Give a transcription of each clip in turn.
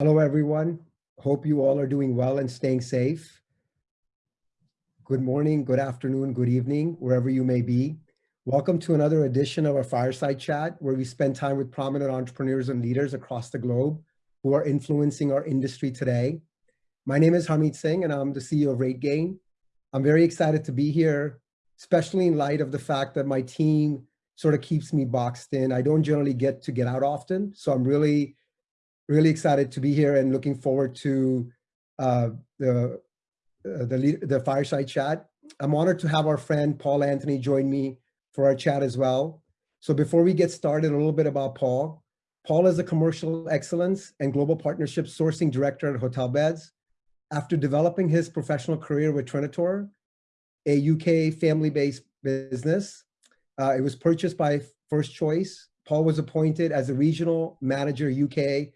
Hello, everyone. Hope you all are doing well and staying safe. Good morning, good afternoon, good evening, wherever you may be. Welcome to another edition of our Fireside Chat, where we spend time with prominent entrepreneurs and leaders across the globe who are influencing our industry today. My name is Harmeet Singh, and I'm the CEO of RateGain. I'm very excited to be here, especially in light of the fact that my team sort of keeps me boxed in. I don't generally get to get out often, so I'm really really excited to be here and looking forward to uh, the, uh, the, the fireside chat. I'm honored to have our friend Paul Anthony join me for our chat as well. So before we get started, a little bit about Paul. Paul is a commercial excellence and global partnership sourcing director at Hotel Beds. After developing his professional career with Trinitor, a UK family-based business, uh, it was purchased by First Choice. Paul was appointed as a regional manager UK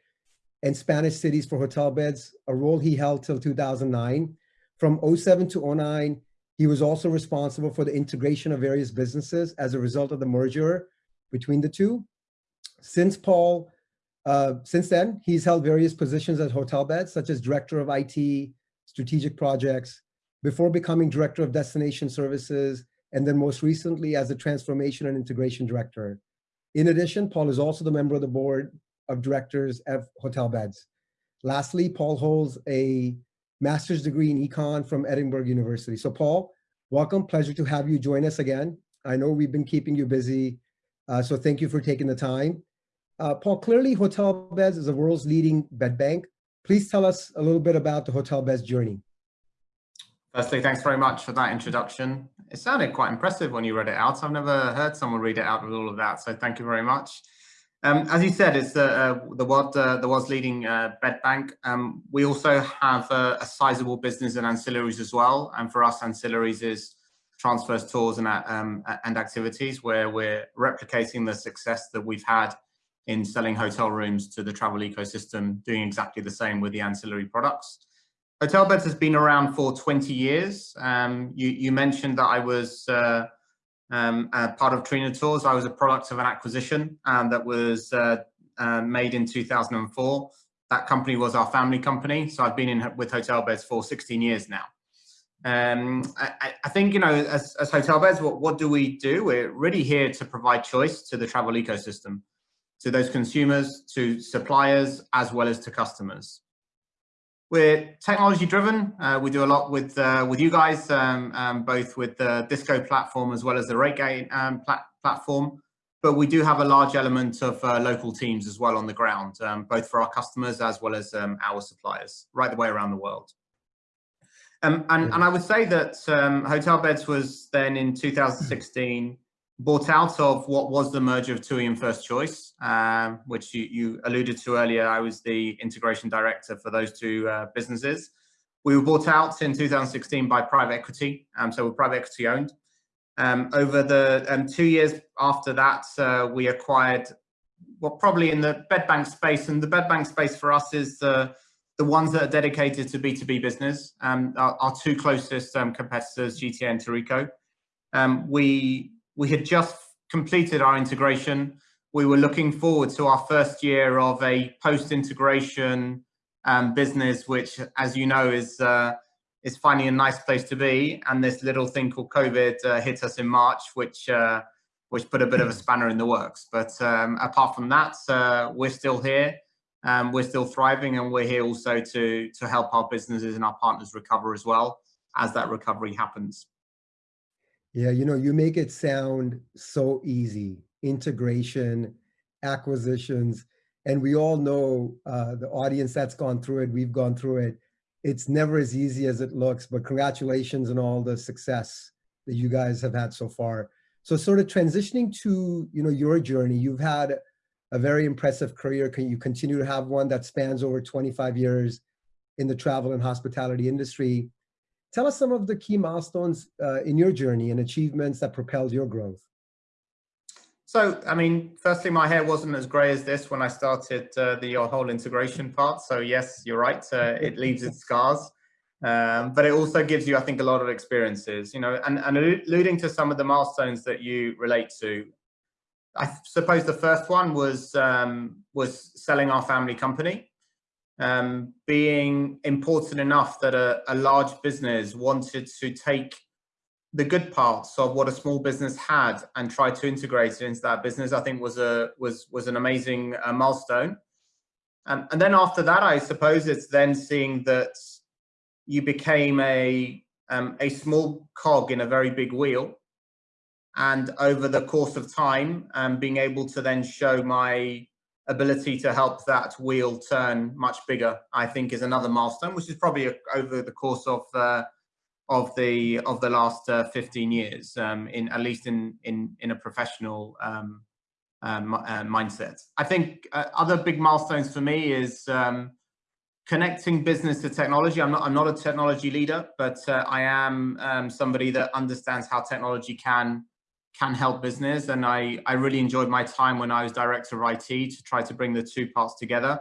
and Spanish cities for hotel beds, a role he held till 2009. From 07 to 09, he was also responsible for the integration of various businesses as a result of the merger between the two. Since Paul, uh, since then, he's held various positions at hotel beds, such as Director of IT, Strategic Projects, before becoming Director of Destination Services, and then most recently as the Transformation and Integration Director. In addition, Paul is also the member of the board of directors of Hotelbeds. Lastly, Paul holds a master's degree in econ from Edinburgh University. So Paul, welcome, pleasure to have you join us again. I know we've been keeping you busy, uh, so thank you for taking the time. Uh, Paul, clearly Hotel Beds is the world's leading bed bank. Please tell us a little bit about the Hotel Beds journey. Firstly, thanks very much for that introduction. It sounded quite impressive when you read it out. I've never heard someone read it out with all of that, so thank you very much. Um, as you said, it's the uh, the world uh, the world's leading uh, bed bank. Um, we also have a, a, sizable business in ancillaries as well, and for us, ancillaries is transfers, tours, and uh, um, and activities where we're replicating the success that we've had in selling hotel rooms to the travel ecosystem, doing exactly the same with the ancillary products. Hotel Beds has been around for 20 years. Um, you, you mentioned that I was uh, um, uh, part of Trinitor. I was a product of an acquisition um, that was uh, uh, made in 2004. That company was our family company. So I've been in with Hotel Beds for 16 years now. Um, I, I, think, you know, as, as Hotelbeds, what, what do we do? We're really here to provide choice to the travel ecosystem, to those consumers, to suppliers, as well as to customers. We're technology driven. Uh, we do a lot with uh, with you guys, um, um, both with the DHISCO platform as well as the RateGain um, plat platform. But we do have a large element of uh, local teams as well on the ground, um, both for our customers as well as um, our suppliers, right the way around the world. Um, and, and I would say that Hotel Beds was then in 2016 bought out of what was the merger of TUI and First Choice, um, which you, you, alluded to earlier. I was the integration director for those two uh, businesses. We were bought out in 2016 by private equity, um, so we're private equity owned. Um, over the um, two years after that, uh, we acquired, well, probably in the bed bank space, and the bed bank space for us is the the ones that are dedicated to B2B business. Um, our, our, two closest um, competitors, GTA and Tourico. Um, we we had just completed our integration. We were looking forward to our first year of a post-integration um, business, which, as you know, is uh, is finding a nice place to be. And this little thing called COVID uh, hit us in March, which uh, which put a bit of a spanner in the works. But um, apart from that, uh, we're still here. Um, we're still thriving, and we're here also to to help our businesses and our partners recover as well as that recovery happens. Yeah, you know, you make it sound so easy. Integration, acquisitions, and we all know uh, the audience that's gone through it, we've gone through it. It's never as easy as it looks, but congratulations on all the success that you guys have had so far. So sort of transitioning to, you know, your journey, you've had a very impressive career. Can you continue to have one that spans over 25 years in the travel and hospitality industry? Tell us some of the key milestones uh, in your journey and achievements that propelled your growth. So, I mean, firstly, my hair wasn't as gray as this when I started uh, the whole integration part. So yes, you're right. Uh, it leaves its scars. Um, but it also gives you, I think, a lot of experiences, you know, and, and alluding to some of the milestones that you relate to. I suppose the first one was um, was selling our family company. Um, being important enough that a, a large business wanted to take the good parts of what a small business had and try to integrate it into that business, I think was a was was an amazing uh, milestone. Um, and then after that, I suppose it's then seeing that you became a um, a small cog in a very big wheel, and over the course of time, um, being able to then show my ability to help that wheel turn much bigger, I think, is another milestone, which is probably a, over the course of uh, of the of the last uh, 15 years, um, in at least in in in a professional um, um, uh, mindset. I think uh, other big milestones for me is um, connecting business to technology. I'm not I'm not a technology leader, but uh, I am um, somebody that understands how technology can can help business, and I I really enjoyed my time when I was director of IT to try to bring the two parts together.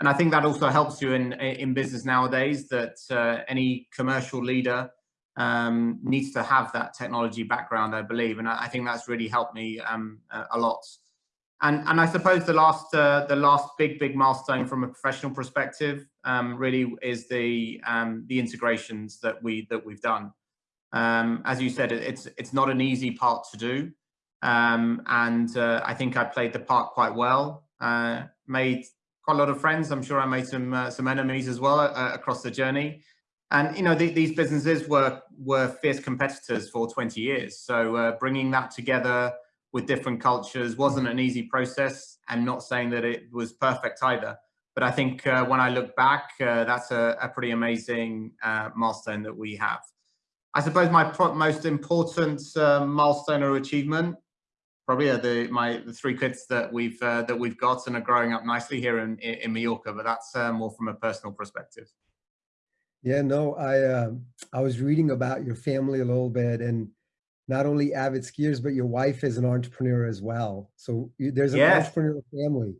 And I think that also helps you in in business nowadays. That uh, any commercial leader um, needs to have that technology background, I believe, and I, I think that's really helped me um, a, lot. And and I suppose the last uh, the last big big milestone from a professional perspective um, really is the um, the integrations that we that we've done. Um, as you said, it's it's not an easy part to do, um, and uh, I think I played the part quite well. Uh, made quite a lot of friends. I'm sure I made some uh, some enemies as well uh, across the journey. And you know, the, these businesses were were fierce competitors for 20 years. So uh, bringing that together with different cultures wasn't an easy process. And not saying that it was perfect either. But I think uh, when I look back, that's a, a, pretty amazing milestone that we have. I suppose my most important uh, milestone or achievement probably are the my the three kids that we've uh, that we've got and are growing up nicely here in in Mallorca. But that's more from a personal perspective. Yeah, no, I uh, I was reading about your family a little bit, and not only avid skiers, but your wife is an entrepreneur as well. So you, there's an yes. entrepreneurial family.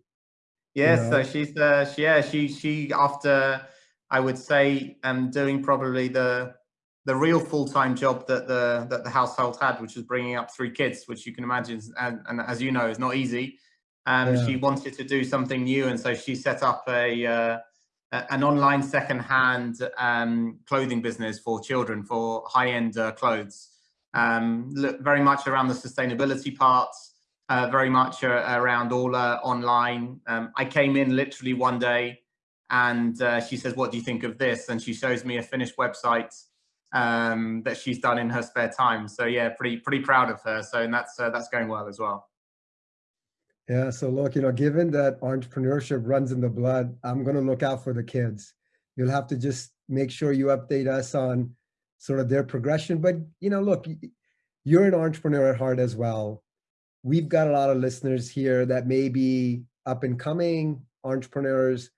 Yes, you know? so she's uh, she, yeah, she she after I would say um doing probably the the real full-time job that the that the household had, which was bringing up three kids, which you can imagine, and, and as you know, is not easy. Um, yeah. she wanted to do something new, and so she set up a uh, an online second-hand um, clothing business for children for high-end uh, clothes. Um, look very much around the sustainability parts, uh, very much uh, around all uh, online. Um, I came in literally one day and uh, she says, what do you think of this? And she shows me a finished website um, that she's done in her spare time. So yeah, pretty pretty proud of her. So and that's uh, that's going well as well. Yeah, so look, you know, given that entrepreneurship runs in the blood, I'm going to look out for the kids. You'll have to just make sure you update us on sort of their progression. But, you know, look, you're an entrepreneur at heart as well. We've got a lot of listeners here that may be up and coming entrepreneurs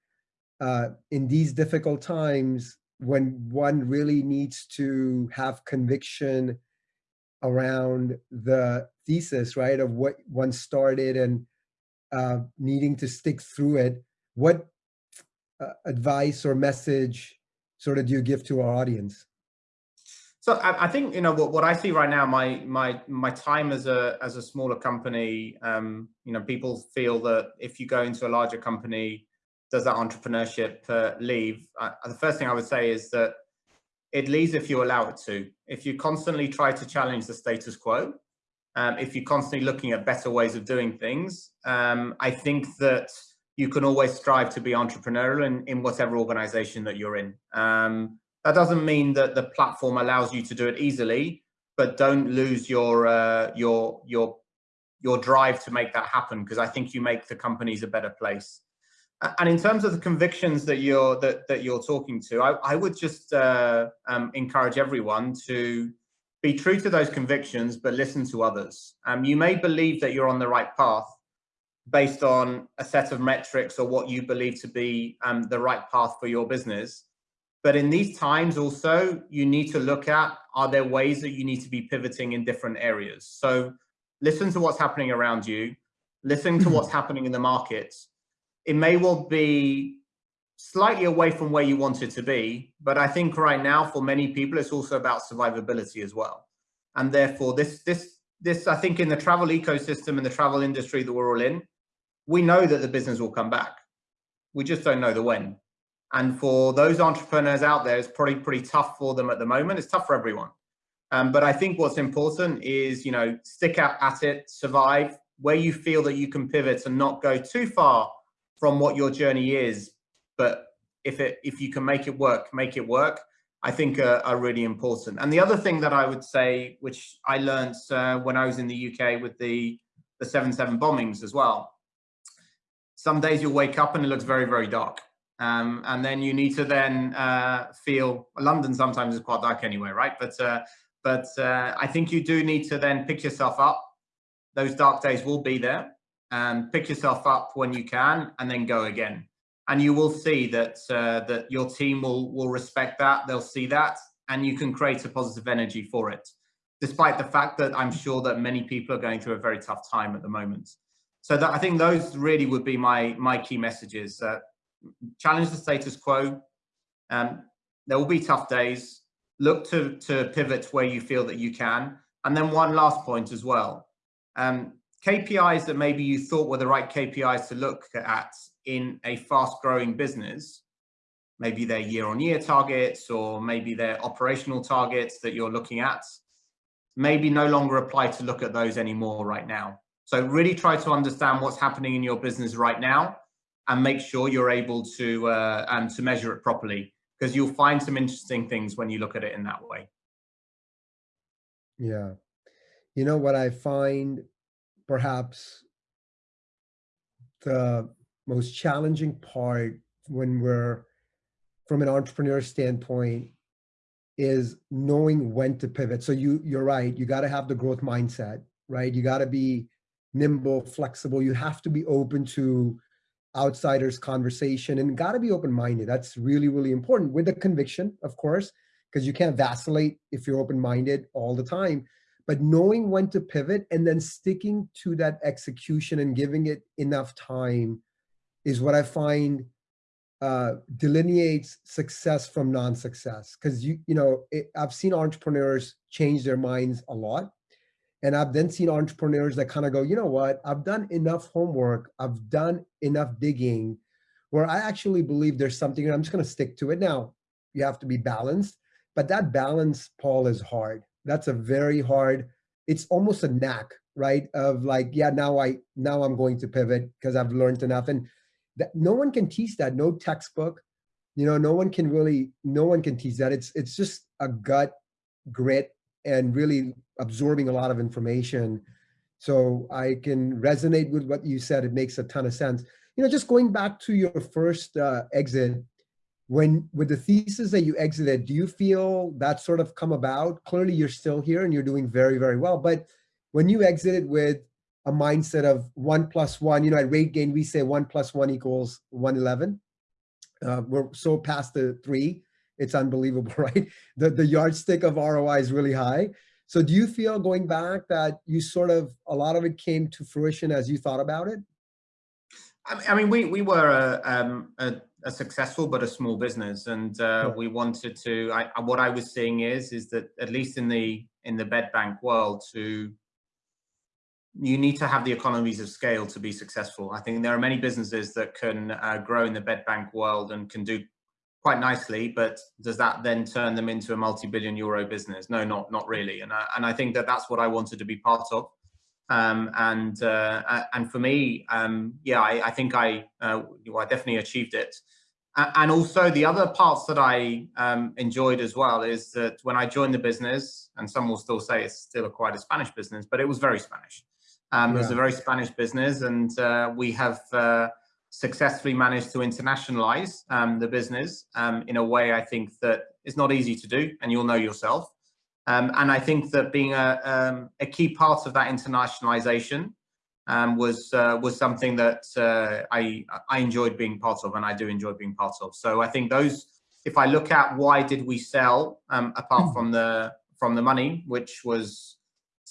uh, in these difficult times when one really needs to have conviction around the thesis, right, of what one started and uh, needing to stick through it, what uh, advice or message sort of do you give to our audience? So I, think you know what, what I see right now. My my my time as a as a smaller company. Um, you know, people feel that if you go into a larger company, does that entrepreneurship uh, leave? Uh, the first thing I would say is that it leaves if you allow it to. If you constantly try to challenge the status quo, um, if you're constantly looking at better ways of doing things, um, I think that you can always strive to be entrepreneurial in, in whatever organization that you're in. Um, that doesn't mean that the platform allows you to do it easily, but don't lose your uh, your your your drive to make that happen because I think you make the companies a better place. And in terms of the convictions that you're that, that you're talking to, I, I would just uh, um, encourage everyone to be true to those convictions, but listen to others. Um, you may believe that you're on the right path based on a set of metrics or what you believe to be um, the right path for your business. But in these times also, you need to look at, are there ways that you need to be pivoting in different areas? So listen to what's happening around you, listen to what's happening in the markets. It may well be slightly away from where you want it to be. But I think right now, for many people, it's also about survivability as well. And therefore, this, this, this, I think in the travel ecosystem and the travel industry that we're all in, we know that the business will come back. We just don't know the when. And for those entrepreneurs out there, it's probably pretty tough for them at the moment. It's tough for everyone. Um, but I think what's important is, you know, stick out at it, survive, where you feel that you can pivot and not go too far from what your journey is. But if it if you can make it work, make it work. I think are, really important. And the other thing that I would say, which I learned uh, when I was in the UK with the the seven seven bombings as well. Some days you'll wake up and it looks very very dark, um, and then you need to then uh, feel. London sometimes is quite dark anyway, right? But uh, but uh, I think you do need to then pick yourself up. Those dark days will be there, and pick yourself up when you can, and then go again and you will see that uh, that your team will will respect that. They'll see that, and you can create a positive energy for it. Despite the fact that I'm sure that many people are going through a very tough time at the moment. So that I think those really would be my my key messages. Uh, challenge the status quo. Um, there will be tough days. Look to to pivot where you feel that you can. And then one last point as well. Um, KPIs that maybe you thought were the right KPIs to look at in a fast growing business, maybe their year on year targets or maybe their operational targets that you're looking at, maybe no longer apply to look at those anymore right now. So really try to understand what's happening in your business right now and make sure you're able to uh, and to measure it properly because you'll find some interesting things when you look at it in that way. Yeah. You know what I find perhaps the most challenging part when we're from an entrepreneur standpoint is knowing when to pivot. So you you're right, you got to have the growth mindset, right? You got to be nimble, flexible. You have to be open to outsiders conversation and got to be open-minded. That's really really important with the conviction, of course, because you can't vacillate if you're open-minded all the time but knowing when to pivot and then sticking to that execution and giving it enough time is what I find uh, delineates success from non-success. Because you you know it, I've seen entrepreneurs change their minds a lot, and I've then seen entrepreneurs that kind of go, you know what, I've done enough homework, I've done enough digging, where I actually believe there's something, and I'm just going to stick to it. Now you have to be balanced, but that balance, Paul, is hard that's a very hard it's almost a knack right? Of like yeah now i now i'm going to pivot because i've learned enough. And that no one can teach that no textbook you know no one can really no one can teach that. It's it's just a gut grit and really absorbing a lot of information. So i can resonate with what you said. It makes a ton of sense. You know just going back to your first uh, exit when with the thesis that you exited do you feel that sort of come about? Clearly you're still here and you're doing very very well but when you exited with a mindset of one plus one you know at RateGain, we say one plus one equals 111 uh, we're so past the three. It's unbelievable right? The the yardstick of roi is really high. So do you feel going back that you sort of a lot of it came to fruition as you thought about it? I mean, we we were a, um, a, a successful but a small business, and uh, yeah. we wanted to. I, what I was seeing is is that at least in the in the bed bank world, to you need to have the economies of scale to be successful. I think there are many businesses that can uh, grow in the bed bank world and can do quite nicely, but does that then turn them into a multi-billion euro business? No, not not really. And I, and I think that that's what I wanted to be part of. Um, and uh, and for me, um, yeah, I, I, think I uh, well, I definitely achieved it. And also the other parts that I um, enjoyed as well is that when I joined the business, and some will still say it's still a quite a Spanish business, but it was very Spanish. Um, yeah. It was a very Spanish business, and uh, we have uh, successfully managed to internationalize um, the business um, in a way I think that is not easy to do, and you'll know yourself. Um, and I think that being a, um, a key part of that internationalization um, was uh, was something that uh, I I enjoyed being part of, and I do enjoy being part of. So I think those, if I look at why did we sell, um, apart hmm. from the from the money, which was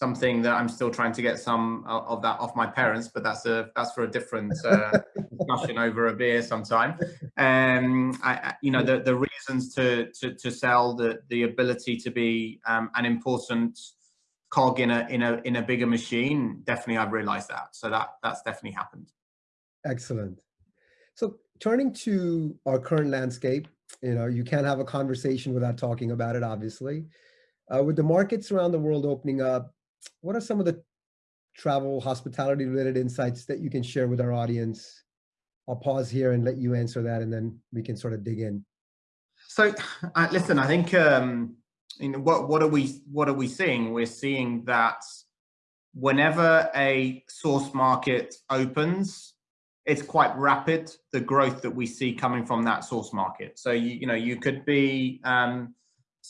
something that I'm still trying to get some of that off my parents, but that's a that's for a different uh, discussion over a beer sometime. Um, I, you know, the the reasons to to to sell the the ability to be um, an important cog in a in a in a bigger machine. Definitely, I've realised that. So that that's definitely happened. Excellent. So turning to our current landscape, you know, you can't have a conversation without talking about it, obviously. Uh, with the markets around the world opening up, what are some of the travel hospitality related insights that you can share with our audience? I'll pause here and let you answer that and then we can sort of dig in. So uh, listen, I think um, you know, what what are we what are we seeing? We're seeing that whenever a source market opens, it's quite rapid the growth that we see coming from that source market. So you you know you could be um,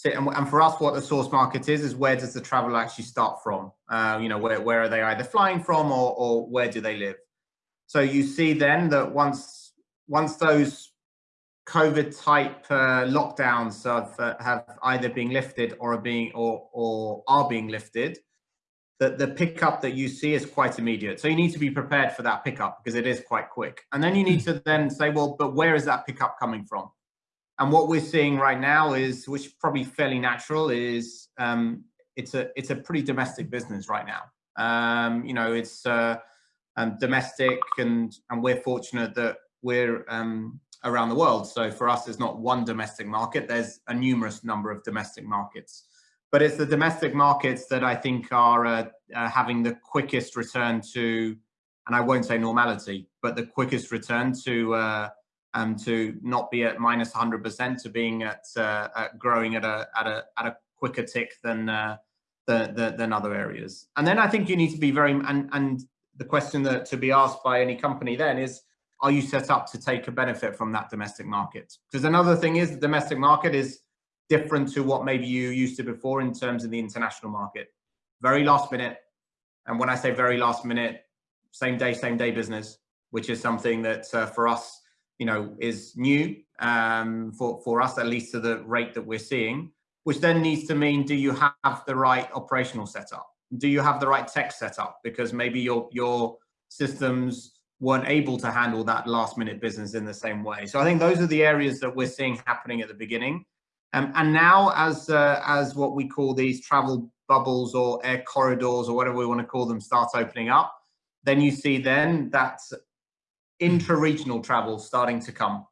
and, and for us, what the source market is is where does the travel actually start from? Uh, you know where where are they either flying from or or where do they live? So you see then that once once those COVID type uh, lockdowns have, uh, have either been lifted or are being or, or are being lifted, the, the pickup that you see is quite immediate. So you need to be prepared for that pickup because it is quite quick. And then you need to then say, well, but where is that pickup coming from? And what we're seeing right now is, which is probably fairly natural, is um, it's a it's a pretty domestic business right now. Um, you know, it's uh, um, domestic, and and we're fortunate that we're um, around the world. So for us, there's not one domestic market, there's a numerous number of domestic markets. But it's the domestic markets that I think are uh, uh, having the quickest return to, and I won't say normality, but the quickest return to uh, um, to not be at minus 100% to being at, uh, at, growing at a at a at a quicker tick than uh, the, the, than other areas. And then I think you need to be very and and the question that to be asked by any company then is are you set up to take a benefit from that domestic market? Because another thing is the domestic market is different to what maybe you used to before in terms of the international market. Very last minute. And when I say very last minute, same day, same day business, which is something that uh, for us, you know, is new um, for, for us, at least to the rate that we're seeing, which then needs to mean, do you have the right operational setup? Do you have the right tech setup? Because maybe your, your systems weren't able to handle that last minute business in the same way. So I think those are the areas that we're seeing happening at the beginning. Um, and now as, uh, as what we call these travel bubbles or air corridors or whatever we want to call them start opening up, then you see then that intra-regional travel starting to come.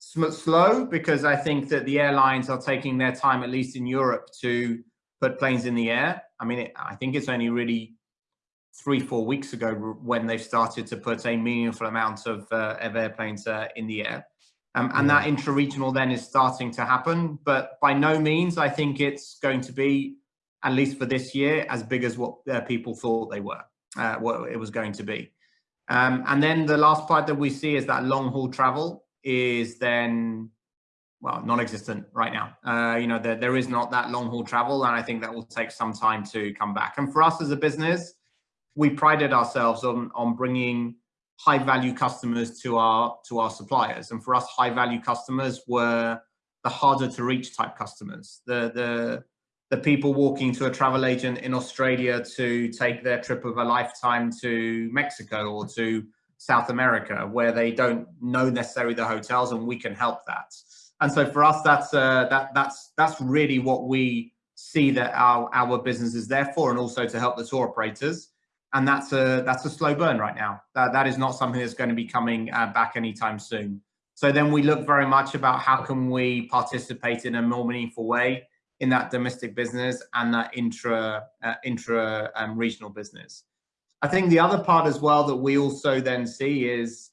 Slow because I think that the airlines are taking their time, at least in Europe, to put planes in the air. I mean, it, I think it's only really three, four weeks ago when they started to put a meaningful amount of, uh, of airplanes uh, in the air. Um, and yeah. that intra-regional then is starting to happen, but by no means I think it's going to be, at least for this year, as big as what uh, people thought they were, uh, what it was going to be. Um, and then the last part that we see is that long haul travel is then, well, non-existent right now. Uh, you know, there, there is not that long haul travel, and I think that will take some time to come back. And for us as a business, we prided ourselves on on bringing high value customers to our to our suppliers and for us high value customers were the harder to reach type customers the the the people walking to a travel agent in Australia to take their trip of a lifetime to Mexico or to South America where they don't know necessarily the hotels and we can help that and so for us that's uh, that that's that's really what we see that our our business is there for and also to help the tour operators and that's a that's a slow burn right now. That that is not something that's going to be coming uh, back anytime soon. So then we look very much about how can we participate in a more meaningful way in that domestic business and that intra uh, intra um, regional business. I think the other part as well that we also then see is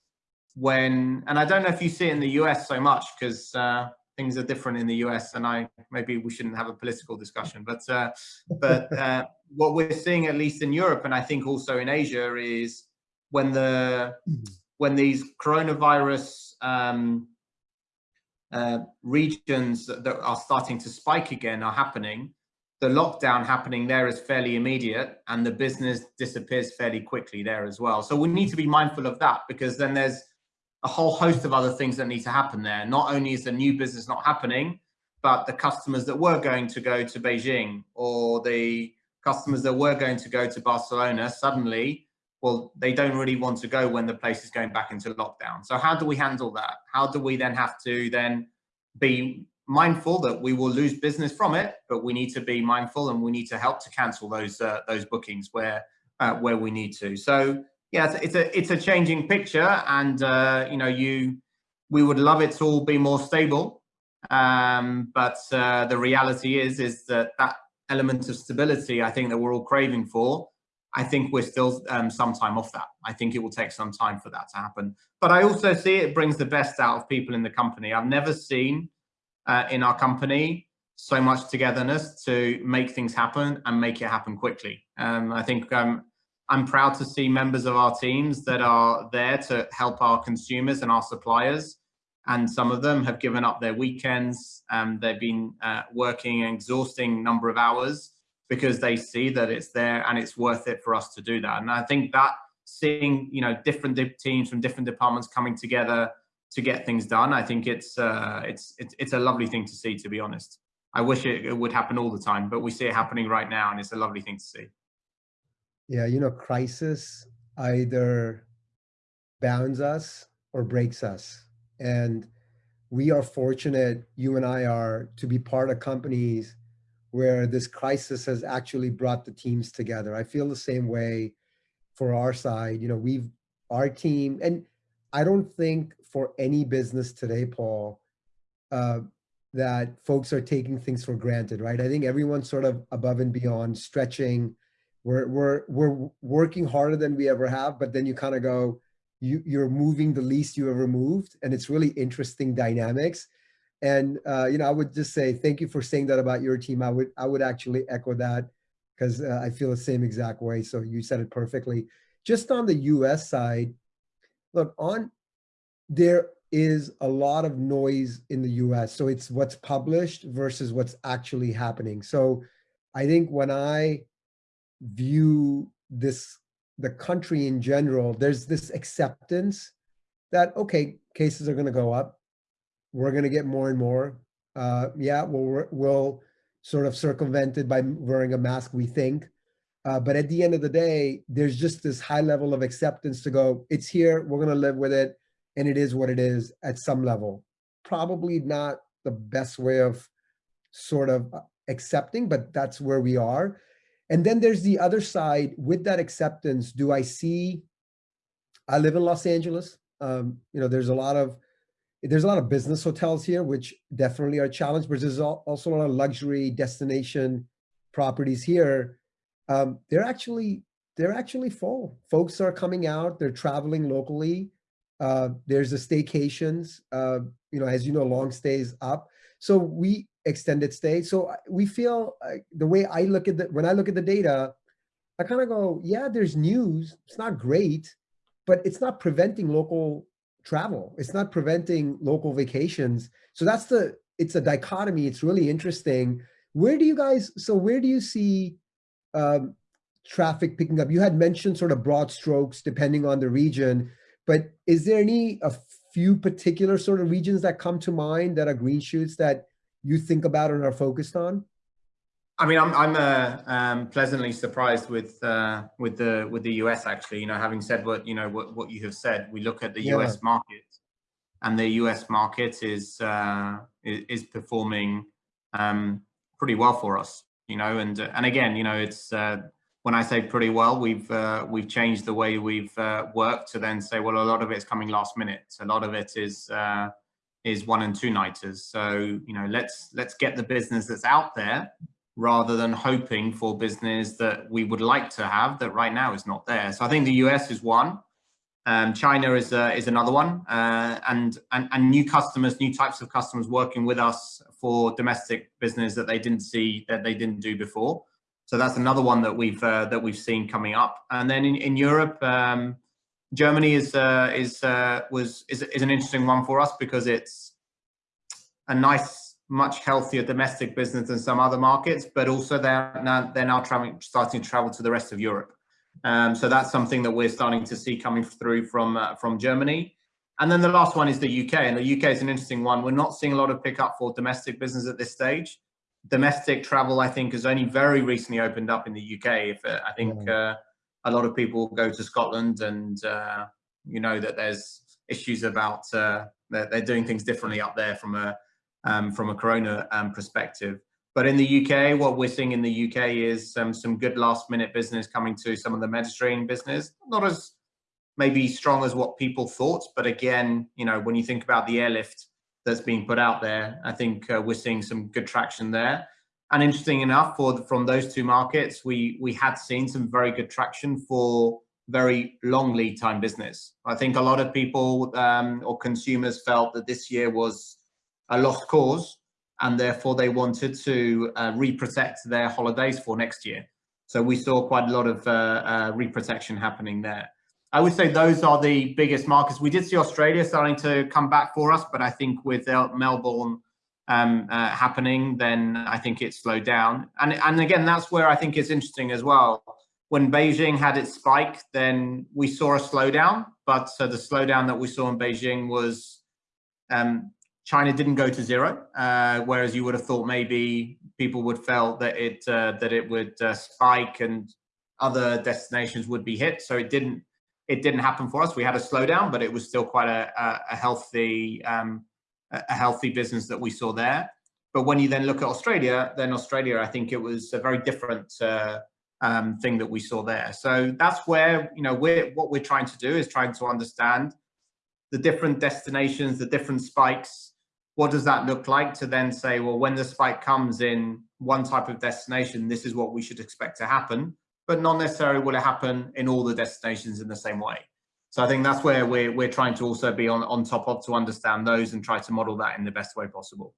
when, and I don't know if you see it in the US so much because uh, things are different in the US, and I maybe we shouldn't have a political discussion, but uh, but uh, what we're seeing at least in Europe, and I think also in Asia, is when the when these coronavirus um, uh, regions that, that are starting to spike again are happening, the lockdown happening there is fairly immediate, and the business disappears fairly quickly there as well. So we need to be mindful of that because then there's a whole host of other things that need to happen there. Not only is the new business not happening, but the customers that were going to go to Beijing or the customers that were going to go to Barcelona suddenly, well, they don't really want to go when the place is going back into lockdown. So how do we handle that? How do we then have to then be mindful that we will lose business from it, but we need to be mindful and we need to help to cancel those uh, those bookings where uh, where we need to. So yeah, it's, a it's a changing picture, and uh, you know you we would love it to all be more stable, um, but uh, the reality is is that that element of stability, I think that we're all craving for, I think we're still um, some time off that. I think it will take some time for that to happen. But I also see it brings the best out of people in the company. I've never seen uh, in our company so much togetherness to make things happen and make it happen quickly. Um, I think um, I'm proud to see members of our teams that are there to help our consumers and our suppliers. And some of them have given up their weekends. Um, they've been uh, working an exhausting number of hours because they see that it's there and it's worth it for us to do that. And I think that seeing, you know, different teams from different departments coming together to get things done, I think it's, uh, it's, it's, it's a lovely thing to see, to be honest. I wish it, it would happen all the time, but we see it happening right now and it's a lovely thing to see. Yeah, you know, crisis either bounds us or breaks us. And we are fortunate, you and I are, to be part of companies where this crisis has actually brought the teams together. I feel the same way for our side. You know, we've, our team, and I don't think for any business today, Paul, uh, that folks are taking things for granted, right? I think everyone's sort of above and beyond, stretching. We're, we're, we're working harder than we ever have, but then you kind of go, you, you're moving the least you ever moved. And it's really interesting dynamics. And uh, you know, I would just say thank you for saying that about your team. I would I would actually echo that because uh, I feel the same exact way. So you said it perfectly. Just on the U.S. side, look on there is a lot of noise in the U.S. So it's what's published versus what's actually happening. So I think when I view this the country in general, there's this acceptance that okay, cases are going to go up we're going to get more and more. Uh, yeah, we'll, we'll sort of circumvent it by wearing a mask, we think. Uh, but at the end of the day, there's just this high level of acceptance to go, it's here, we're going to live with it, and it is what it is at some level. Probably not the best way of sort of uh, accepting, but that's where we are. And then there's the other side with that acceptance. Do I see, I live in Los Angeles. Um, you know, there's a lot of there's a lot of business hotels here, which definitely are challenged, but there's also a lot of luxury destination properties here. Um, they're actually they're actually full. Folks are coming out. They're traveling locally. Uh, there's the staycations. Uh, you know, as you know, long stays up. So we extended stay. So we feel uh, the way I look at the when I look at the data, I kind of go, yeah, there's news. It's not great, but it's not preventing local travel. It's not preventing local vacations. So that's the, it's a dichotomy. It's really interesting. Where do you guys, so where do you see um, traffic picking up? You had mentioned sort of broad strokes depending on the region, but is there any, a few particular sort of regions that come to mind that are green shoots that you think about and are focused on? I mean, I'm I'm uh, um, pleasantly surprised with uh, with the with the US actually. You know, having said what you know what what you have said, we look at the yeah. US market, and the US market is uh, is, performing um, pretty well for us. You know, and and again, you know, it's uh, when I say pretty well, we've uh, we've changed the way we've uh, worked to then say, well, a lot of it's coming last minute. A lot of it is is one and two nighters. So you know, let's let's get the business that's out there rather than hoping for business that we would like to have that right now is not there. So I think the US is one. Um, China is uh, is another one, uh, and, and and new customers, new types of customers working with us for domestic business that they didn't see that they didn't do before. So that's another one that we've uh, that we've seen coming up. And then in in Europe, um, Germany is uh, is uh, was is is an interesting one for us because it's a nice much healthier domestic business than some other markets, but also they're now, they're now traveling, starting to travel to the rest of Europe. Um, so that's something that we're starting to see coming through from uh, from Germany. And then the last one is the UK, and the UK is an interesting one. We're not seeing a lot of pickup for domestic business at this stage. Domestic travel, I think, has only very recently opened up in the UK. If uh, I think uh, a lot of people go to Scotland, and uh, you know that there's issues about uh, they're, they're doing things differently up there from a um, from a corona um, perspective. But in the UK, what we're seeing in the UK is um, some good last minute business coming to some of the Mediterranean business. Not as maybe strong as what people thought. But again, you know, when you think about the airlift that's being put out there, I think uh, we're seeing some good traction there. And interesting enough, for the, from those two markets, we we had seen some very good traction for very long lead time business. I think a lot of people um, or consumers felt that this year was a lost cause, and therefore they wanted to uh, reprotect their holidays for next year. So we saw quite a lot of uh, uh, reprotection happening there. I would say those are the biggest markets. We did see Australia starting to come back for us, but I think with Melbourne um, uh, happening, then I think it slowed down. And, and again, that's where I think it's interesting as well. When Beijing had its spike, then we saw a slowdown, but uh, the slowdown that we saw in Beijing was um, China didn't go to zero, uh, whereas you would have thought maybe people would felt that it uh, that it would uh, spike and other destinations would be hit. So it didn't it didn't happen for us. We had a slowdown, but it was still quite a, a, healthy um, a healthy business that we saw there. But when you then look at Australia, then Australia, I think it was a very different uh, um, thing that we saw there. So that's where you know we're what we're trying to do is trying to understand the different destinations, the different spikes. What does that look like to then say, well, when the spike comes in one type of destination, this is what we should expect to happen but not necessarily will it happen in all the destinations in the same way. So I think that's where we're, we're trying to also be on, on top of to understand those and try to model that in the best way possible.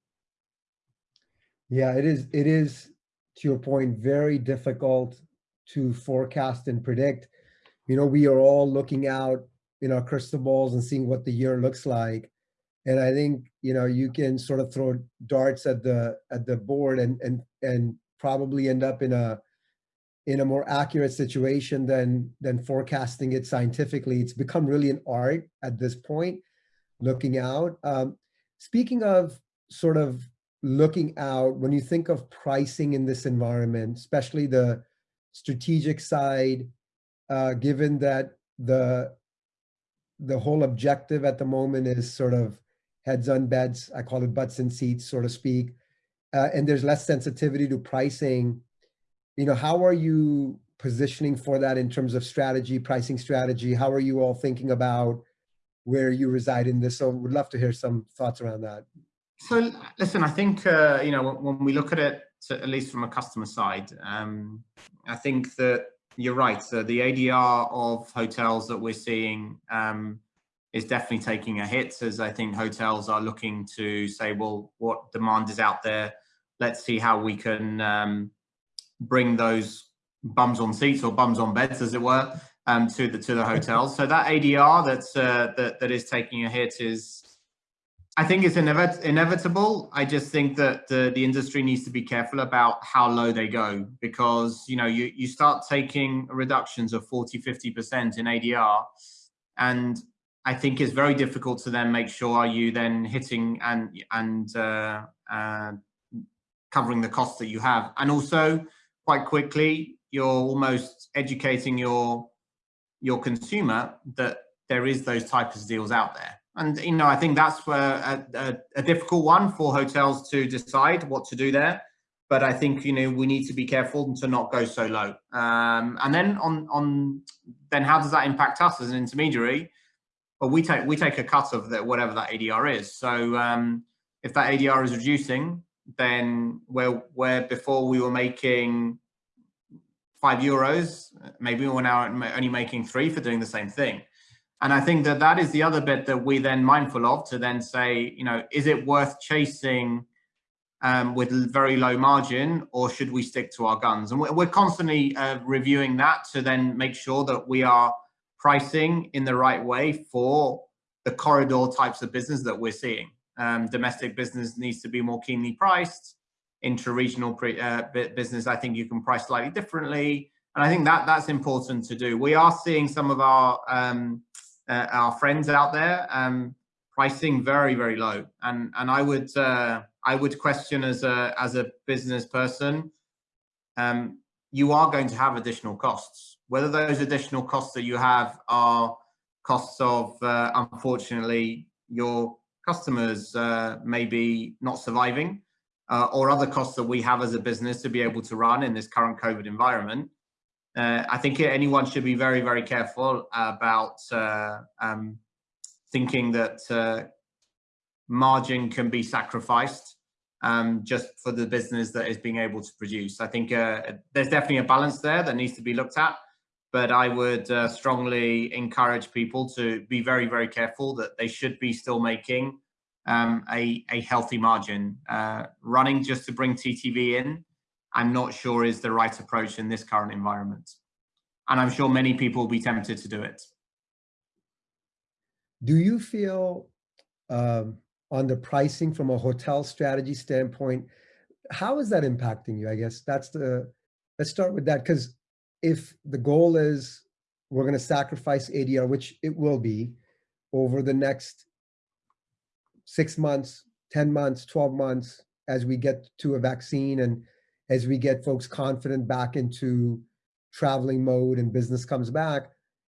Yeah, it is, it is, to your point, very difficult to forecast and predict. You know, we are all looking out in our crystal balls and seeing what the year looks like. And I think, you know, you can sort of throw darts at the at the board and and and probably end up in a in a more accurate situation than than forecasting it scientifically. It's become really an art at this point, looking out. Um, speaking of sort of looking out, when you think of pricing in this environment, especially the strategic side, uh, given that the the whole objective at the moment is sort of heads on beds, I call it butts and seats, so to speak, uh, and there's less sensitivity to pricing you know, how are you positioning for that in terms of strategy, pricing strategy? How are you all thinking about where you reside in this? So would love to hear some thoughts around that. So listen, I think, uh, you know, when we look at it, at least from a customer side, um, I think that you're right. So the ADR of hotels that we're seeing um, is definitely taking a hit as I think hotels are looking to say, well, what demand is out there? Let's see how we can um, bring those bums on seats or bums on beds, as it were, um, to the to the hotels. So that ADR that's uh, that that is taking a hit is, I think, is inevit inevitable. I just think that the the industry needs to be careful about how low they go because you know you you start taking reductions of 40, 50 percent in ADR, and I think it's very difficult to then make sure are you then hitting and and uh, uh, covering the costs that you have, and also quite quickly, you're almost educating your your consumer that there is those types of deals out there. And you know, I think that's a, a, a, difficult one for hotels to decide what to do there. But I think you know we need to be careful to not go so low. Um, and then on on then how does that impact us as an intermediary? Well, we take we take a cut of that whatever that ADR is. So um, if that ADR is reducing, then where where before we were making five euros, maybe we're now only making three for doing the same thing. And I think that that is the other bit that we then mindful of to then say, you know, is it worth chasing um, with very low margin or should we stick to our guns? And we're constantly uh, reviewing that to then make sure that we are pricing in the right way for the corridor types of business that we're seeing. Um, domestic business needs to be more keenly priced. Intra-regional uh, business, I think you can price slightly differently. And I think that that's important to do. We are seeing some of our um, uh, our friends out there um, pricing very very low, and and I would uh, I would question as a as a business person, um, you are going to have additional costs. Whether those additional costs that you have are costs of uh, unfortunately your customers uh, maybe not surviving uh, or other costs that we have as a business to be able to run in this current COVID environment, uh, I think anyone should be very, very careful about uh, um, thinking that uh, margin can be sacrificed um, just for the business that is being able to produce. I think uh, there's definitely a balance there that needs to be looked at, but I would uh, strongly encourage people to be very, very careful that they should be still making um, a, a healthy margin. Uh, running just to bring TTV in, I'm not sure is the right approach in this current environment. And I'm sure many people will be tempted to do it. Do you feel um, on the pricing from a hotel strategy standpoint, how is that impacting you? I guess that's the, let's start with that. Because if the goal is we're going to sacrifice ADR, which it will be over the next six months, 10 months, 12 months, as we get to a vaccine and as we get folks confident back into traveling mode and business comes back,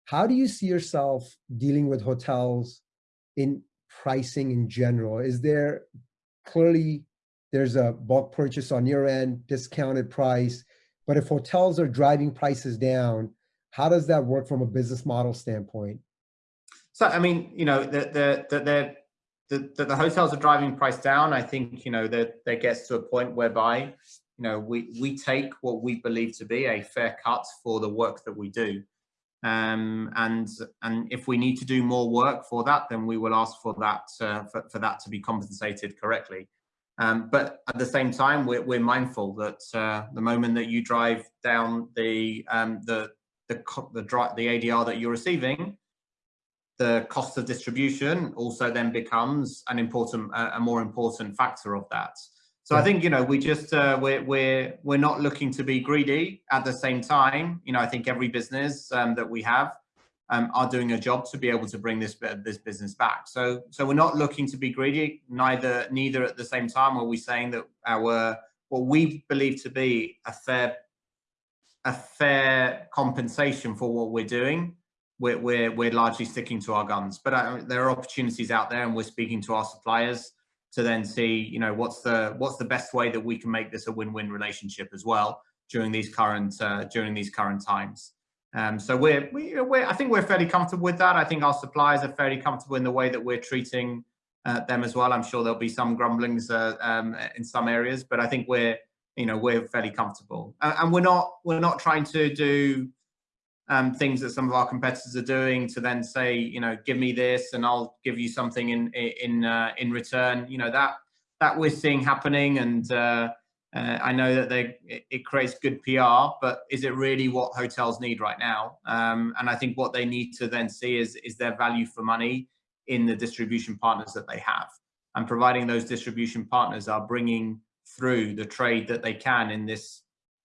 how do you see yourself dealing with hotels in pricing in general? Is there clearly there's a bulk purchase on your end, discounted price, but if hotels are driving prices down, how does that work from a business model standpoint? So, I mean, you know, the, the, the, the, the, the hotels are driving price down. I think, you know, that that gets to a point whereby, you know, we, we take what we believe to be a fair cut for the work that we do. Um, and and if we need to do more work for that, then we will ask for that uh, for, for that to be compensated correctly. Um, but at the same time, we're, we're mindful that uh, the moment that you drive down the um, the the the, the ADR that you're receiving, the cost of distribution also then becomes an important a more important factor of that. So I think you know we just uh, we're we're we're not looking to be greedy. At the same time, you know I think every business um, that we have um, are doing a job to be able to bring this this business back. So so we're not looking to be greedy. Neither neither at the same time are we saying that our what we believe to be a fair a fair compensation for what we're doing. We're we're, we're largely sticking to our guns. But uh, there are opportunities out there, and we're speaking to our suppliers to then see, you know, what's the what's the best way that we can make this a win-win relationship as well during these current uh, during these current times. Um, so we're, we, are we I think we're fairly comfortable with that. I think our suppliers are fairly comfortable in the way that we're treating uh, them as well. I'm sure there'll be some grumblings uh, um, in some areas, but I think we're, you know, we're fairly comfortable. and we're not we're not trying to do um, things that some of our competitors are doing to then say, you know, give me this and I'll give you something in in uh, in return. You know that that we're seeing happening, and uh, I know that they it, it, creates good PR, but is it really what hotels need right now? Um, and I think what they need to then see is is their value for money in the distribution partners that they have, and providing those distribution partners are bringing through the trade that they can in this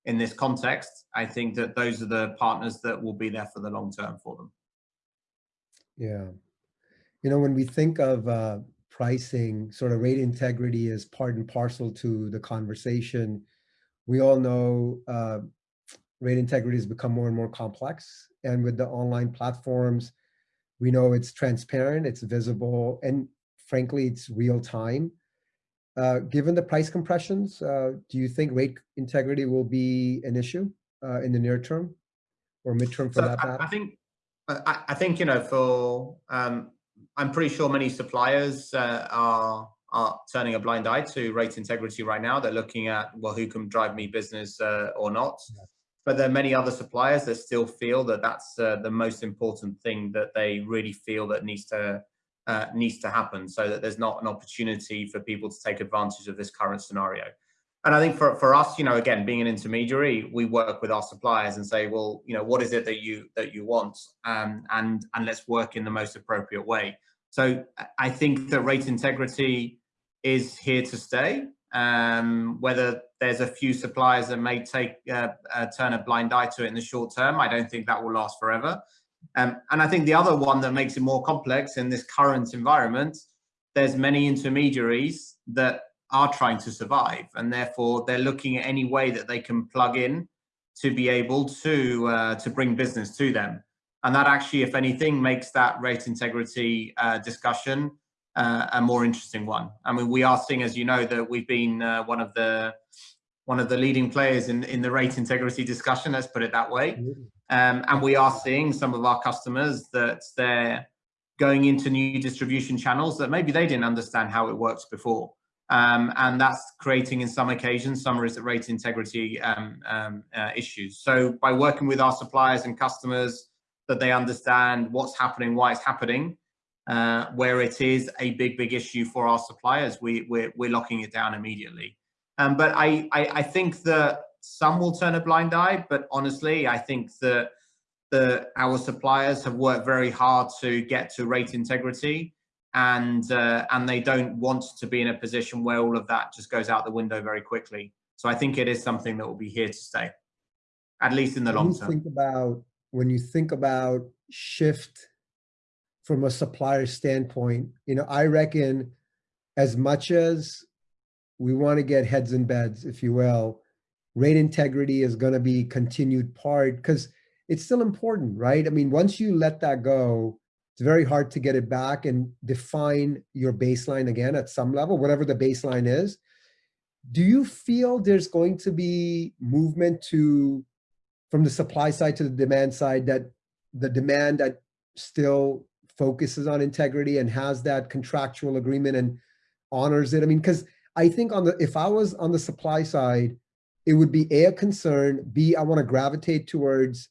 in this context, I think that those are the partners that will be there for the long term for them. Yeah. You know, when we think of uh, pricing, sort of rate integrity is part and parcel to the conversation. We all know uh, rate integrity has become more and more complex. And with the online platforms, we know it's transparent, it's visible, and frankly, it's real time. Uh, given the price compressions, uh, do you think rate integrity will be an issue uh, in the near term or midterm for so that matter? I, I think, I, I, think you know, for um, I'm pretty sure many suppliers uh, are are turning a blind eye to rate integrity right now. They're looking at well, who can drive me business uh, or not. Yeah. But there are many other suppliers that still feel that that's the most important thing that they really feel that needs to uh, needs to happen so that there's not an opportunity for people to take advantage of this current scenario. And I think for, for us, you know, again, being an intermediary, we work with our suppliers and say, well, you know, what is it that you that you want? Um, and and let's work in the most appropriate way. So I think that rate integrity is here to stay. Um, whether there's a few suppliers that may take uh, uh, turn a blind eye to it in the short term, I don't think that will last forever. Um, and I think the other one that makes it more complex in this current environment, there's many intermediaries that are trying to survive and therefore they're looking at any way that they can plug in to be able to uh, to bring business to them. And that actually, if anything, makes that rate integrity uh, discussion uh, a more interesting one. I mean, we are seeing, as you know, that we've been uh, one of the one of the leading players in, in the rate integrity discussion, let's put it that way. Um, and we are seeing some of our customers that they're going into new distribution channels that maybe they didn't understand how it works before. Um, and that's creating in some occasions some rate integrity um, um, uh, issues. So by working with our suppliers and customers that they understand what's happening, why it's happening, uh, where it is a big, big issue for our suppliers, we, we're, we're locking it down immediately. Um, but I, I, I think that some will turn a blind eye, but honestly, I think that the, our suppliers have worked very hard to get to rate integrity and uh, and they don't want to be in a position where all of that just goes out the window very quickly. So I think it is something that will be here to stay, at least in the long term. Think about when you think about shift from a supplier standpoint, you know, I reckon as much as we want to get heads in beds, if you will, rate integrity is going to be continued part because it's still important, right? I mean, once you let that go, it's very hard to get it back and define your baseline again at some level, whatever the baseline is. Do you feel there's going to be movement to, from the supply side to the demand side, that the demand that still focuses on integrity and has that contractual agreement and honors it? I mean, because I think on the, if I was on the supply side, it would be A, a concern, B, I want to gravitate towards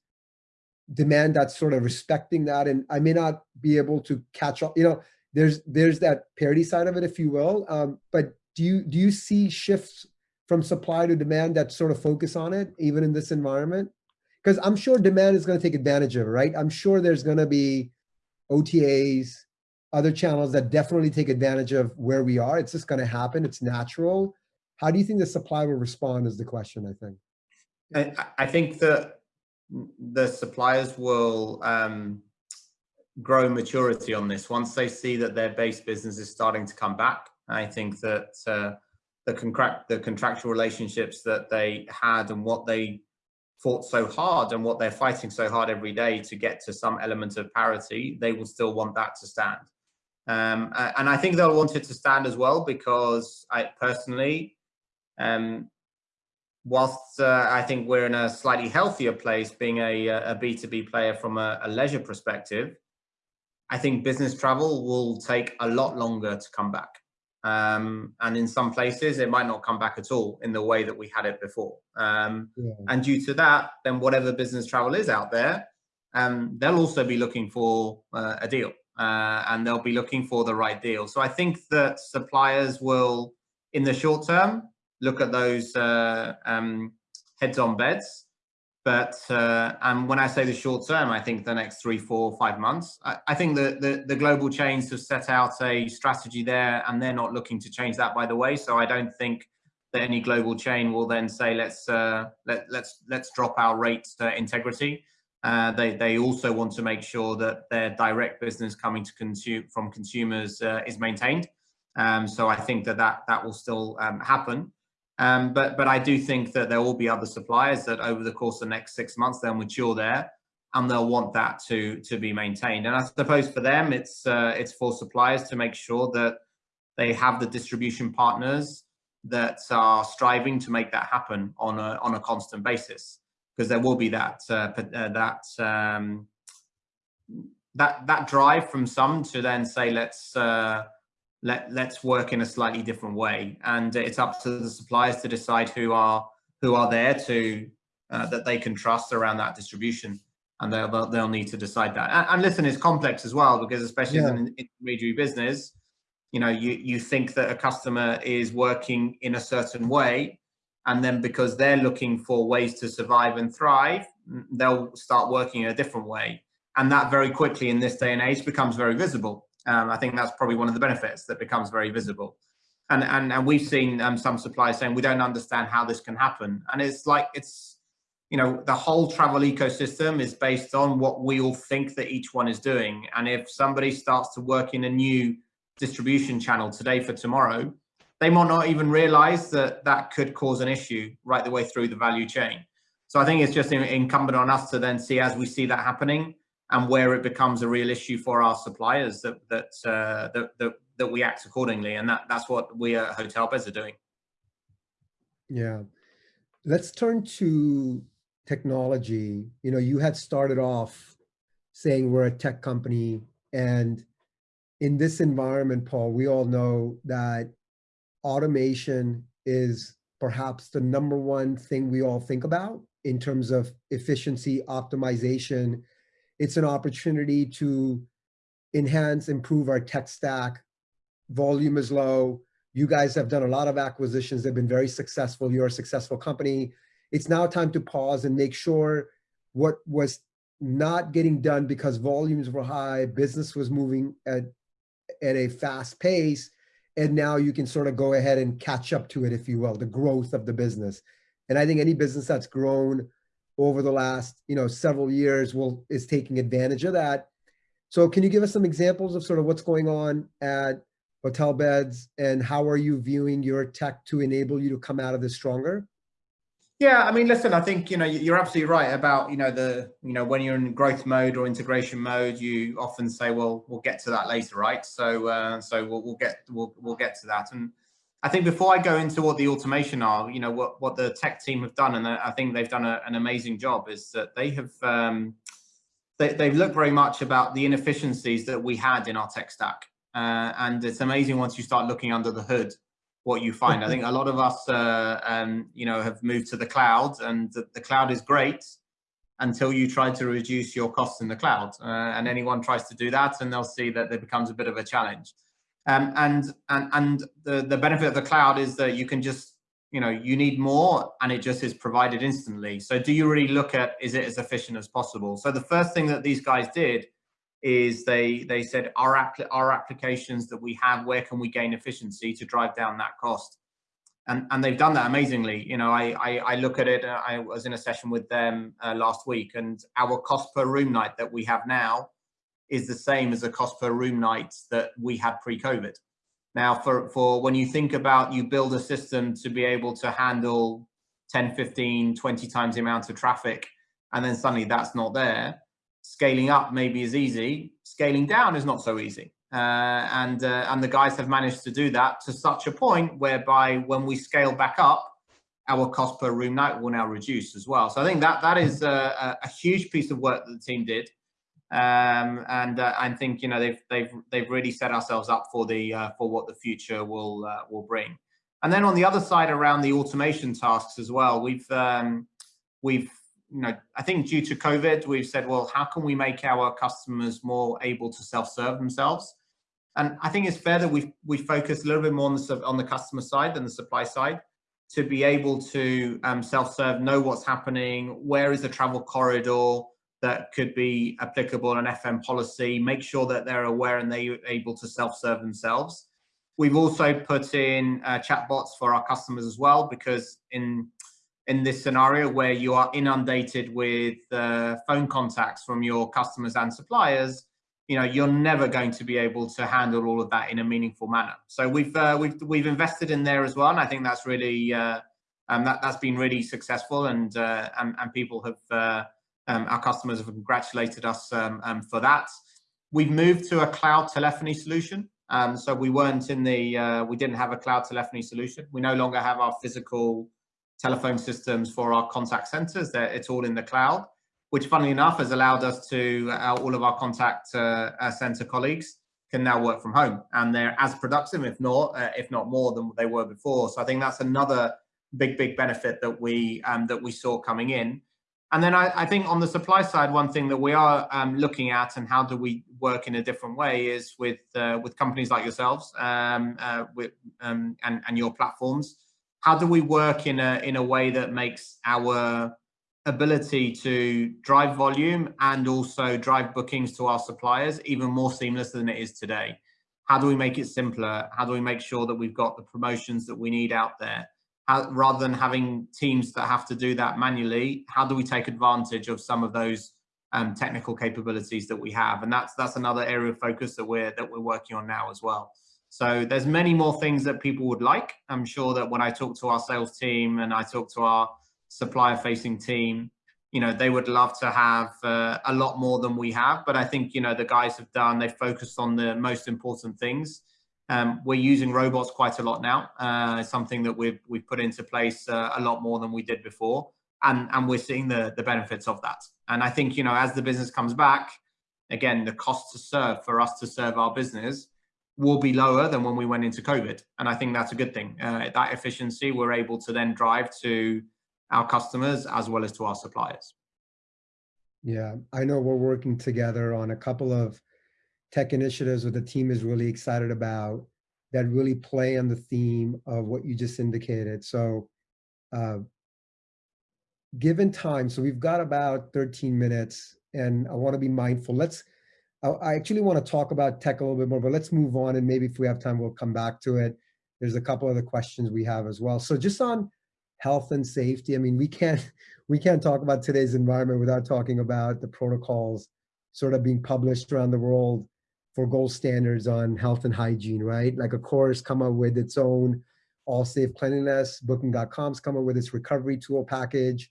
demand that's sort of respecting that and i may not be able to catch up you know there's there's that parity side of it if you will um, but do you do you see shifts from supply to demand that sort of focus on it even in this environment because i'm sure demand is going to take advantage of it right? I'm sure there's going to be OTAs other channels that definitely take advantage of where we are. It's just going to happen. It's natural. How do you think the supply will respond is the question i think. I, think that the suppliers will um, grow maturity on this. Once they see that their base business is starting to come back. I think that uh, the contract the contractual relationships that they had and what they fought so hard and what they're fighting so hard every day to get to some element of parity, they will still want that to stand. Um, and I think they'll want it to stand as well because I personally, um, whilst uh, I think we're in a slightly healthier place being a, a B2B player from a, a, leisure perspective, I think business travel will take a lot longer to come back. Um, and in some places, it might not come back at all in the way that we had it before. Um, yeah. And due to that, then whatever business travel is out there, um, they'll also be looking for uh, a deal uh, and they'll be looking for the right deal. So I think that suppliers will, in the short term, look at those uh, um, heads on beds. But uh, and when I say the short term, I think the next three, four, five months. I, I think the, the, the global chains have set out a strategy there, and they're not looking to change that, by the way. So I don't think that any global chain will then say let's uh, let let's let's drop our rate integrity. Uh, they they also want to make sure that their direct business coming to consume from consumers uh, is maintained. Um, so I think that that that will still um, happen. Um, but but I do think that there will be other suppliers that over the course of the next six months they'll mature there, and they'll want that to to be maintained. And I suppose for them it's uh, it's for suppliers to make sure that they have the distribution partners that are striving to make that happen on a on a constant basis, because there will be that uh, uh, that um, that that drive from some to then say let's uh, let let's work in a slightly different way. And it's up to the suppliers to decide who are who are there to uh, that they can trust around that distribution. And they'll they'll need to decide that. And, and listen it's complex as well because especially yeah. as an intermediary business you know you you think that a customer is working in a certain way and then because they're looking for ways to survive and thrive they'll start working in a different way. And that very quickly in this day and age becomes very visible um, I think that's probably one of the benefits that becomes very visible. And, and, and we've seen um, some suppliers saying, we don't understand how this can happen. And it's like, it's, you know, the whole travel ecosystem is based on what we all think that each one is doing. And if somebody starts to work in a new distribution channel today for tomorrow, they might not even realize that that could cause an issue right the way through the value chain. So I think it's just incumbent on us to then see as we see that happening, and where it becomes a real issue for our suppliers that that uh, that, that, that we act accordingly, and that that's what we at Hotelbeds are doing. Yeah, let's turn to technology. You know, you had started off saying we're a tech company and in this environment, Paul, we all know that automation is perhaps the number one thing we all think about in terms of efficiency, optimization. It's an opportunity to enhance, improve our tech stack. Volume is low. You guys have done a lot of acquisitions. They've been very successful. You're a successful company. It's now time to pause and make sure what was not getting done because volumes were high, business was moving at, at a fast pace, and now you can sort of go ahead and catch up to it, if you will, the growth of the business. And I think any business that's grown over the last, you know, several years will is taking advantage of that. So can you give us some examples of sort of what's going on at Hotelbeds and how are you viewing your tech to enable you to come out of this stronger? Yeah, I mean, listen, I think, you know, you're absolutely right about, you know, the, you know, when you're in growth mode or integration mode, you often say, well, we'll get to that later, right? So, uh, so we'll, we'll get, we'll, we'll get to that. And I think before I go into what the automation are, you know, what, what the tech team have done, and I think they've done a, an amazing job, is that they have, um, they, they've looked very much about the inefficiencies that we had in our tech stack. Uh, and it's amazing once you start looking under the hood what you find. I think a lot of us, uh, um, you know, have moved to the cloud, and the, the, cloud is great until you try to reduce your costs in the cloud. Uh, and anyone tries to do that, and they'll see that it becomes a bit of a challenge. Um, and and and the the benefit of the cloud is that you can just, you know, you need more, and it just is provided instantly. So do you really look at is it as efficient as possible? So the first thing that these guys did is they they said our app our applications that we have where can we gain efficiency to drive down that cost and and they've done that amazingly you know i i, I look at it i was in a session with them uh, last week and our cost per room night that we have now is the same as the cost per room night that we had pre-covid now for for when you think about you build a system to be able to handle 10 15 20 times the amount of traffic and then suddenly that's not there scaling up maybe is easy, scaling down is not so easy. Uh, and uh, and the guys have managed to do that to such a point whereby when we scale back up, our cost per room night will now reduce as well. So I think that that is a, a huge piece of work that the team did, um, and uh, I think you know they've they've they've really set ourselves up for the uh, for what the future will uh, will bring. And then on the other side, around the automation tasks as well, we've um, we've you know, I think due to COVID, we've said, well, how can we make our customers more able to self-serve themselves? And I think it's fair that we we focus a little bit more on the on the customer side than the supply side to be able to um, self-serve, know what's happening, where is the travel corridor that could be applicable on an FM policy, make sure that they're aware and they're able to self-serve themselves. We've also put in uh, chatbots for our customers as well, because in in this scenario where you are inundated with uh, phone contacts from your customers and suppliers, you know you're never going to be able to handle all of that in a meaningful manner. So we've uh, we've we've invested in there as well, and I think that's really uh, um, that that's been really successful, and uh, and, and people have uh, our customers have congratulated us um, um, for that. We've moved to a cloud telephony solution. Um, so we weren't in the uh, we didn't have a cloud telephony solution. We no longer have our physical telephone systems for our contact centers. They're, it's all in the cloud, which funnily enough has allowed us to, uh, all of our contact uh, uh, center colleagues can now work from home and they're as productive, if not, uh, if not more than they were before. So I think that's another big, big benefit that we, um, that we saw coming in. And then I, I, think on the supply side, one thing that we are um, looking at and how do we work in a different way is with uh, with companies like yourselves um, uh, with, um, and, and your platforms. How do we work in a in a way that makes our ability to drive volume and also drive bookings to our suppliers even more seamless than it is today? How do we make it simpler? How do we make sure that we've got the promotions that we need out there rather than having teams that have to do that manually how do we take advantage of some of those um, technical capabilities that we have and that's that's another area of focus that we're that we're working on now as well so there's many more things that people would like. I'm sure that when I talk to our sales team and I talk to our supplier facing team, you know, they would love to have uh, a lot more than we have. But I think, you know, the guys have done, they've focused on the most important things. Um, we're using robots quite a lot now. Uh, something that we've we've put into place uh, a lot more than we did before, and and we're seeing the the benefits of that. And I think you know as the business comes back, again the cost to serve for us to serve our business will be lower than when we went into COVID, and I think that's a good thing. Uh, that efficiency we're able to then drive to our customers as well as to our suppliers. Yeah, I know we're working together on a couple of tech initiatives that the team is really excited about that really play on the theme of what you just indicated. So uh, given time, so we've got about 13 minutes and I wanna be mindful. Let's, I, I actually wanna talk about tech a little bit more, but let's move on and maybe if we have time, we'll come back to it. There's a couple other questions we have as well. So just on health and safety, I mean, we can't, we can't talk about today's environment without talking about the protocols sort of being published around the world for gold standards on health and hygiene, right? Like Accor's come up with its own ALLSAFE cleanliness, booking.com's come up with its recovery tool package,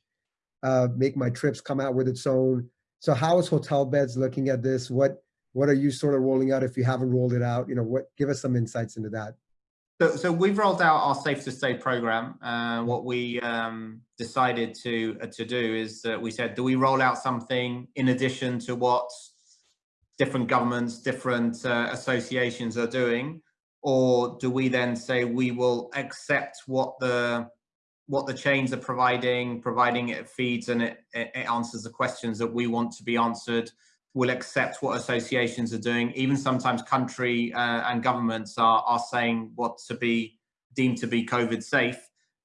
uh, MakeMyTrip's come out with its own. So how is Hotelbeds looking at this? What what are you sort of rolling out if you haven't rolled it out? You know, what give us some insights into that. So, so we've rolled out our Safe to Stay program. Uh, what we um, decided to uh, to do is that we said, do we roll out something in addition to what different governments, different uh, associations are doing? Or do we then say we will accept what the what the chains are providing, providing it feeds and it, it answers the questions that we want to be answered. We'll accept what associations are doing. Even sometimes country uh, and governments are, are saying what to be deemed to be COVID safe.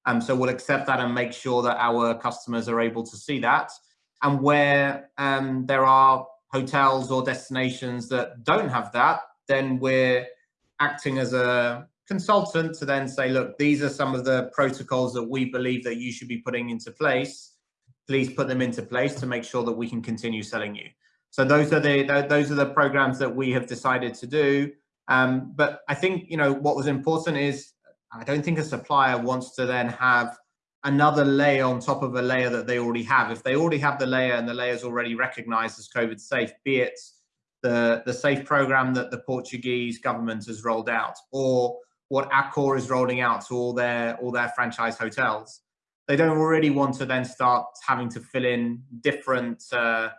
Um, so we'll accept that and make sure that our customers are able to see that. And where um, there are hotels or destinations that don't have that, then we're acting as a consultant to then say, look, these are some of the protocols that we believe that you should be putting into place. Please put them into place to make sure that we can continue selling you. So those are the those are the programs that we have decided to do. Um, but I think you know what was important is I don't think a supplier wants to then have another layer on top of a layer that they already have. If they already have the layer and the layer is already recognized as COVID safe, be it the, the safe program that the Portuguese government has rolled out or what Accor is rolling out to all their, all their franchise hotels, they don't already want to then start having to fill in different uh,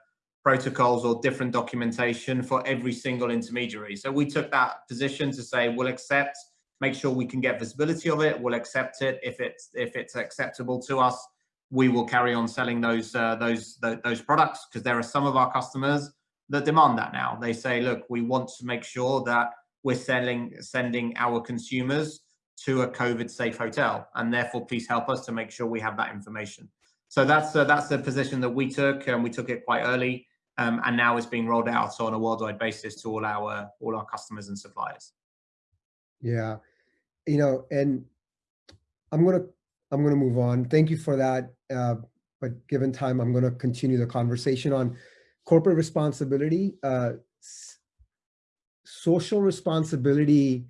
protocols or different documentation for every single intermediary. So we took that position to say, we'll accept make sure we can get visibility of it. We'll accept it if it's if it's acceptable to us. We will carry on selling those uh, those those products because there are some of our customers that demand that now. They say, look, we want to make sure that we're selling sending our consumers to a COVID safe hotel, and therefore please help us to make sure we have that information. So that's uh, that's the position that we took, and we took it quite early, um, and now it's being rolled out on a worldwide basis to all our all our customers and suppliers. Yeah, you know, and I'm gonna I'm gonna move on. Thank you for that. Uh, but given time, I'm gonna continue the conversation on corporate responsibility. Uh, social responsibility,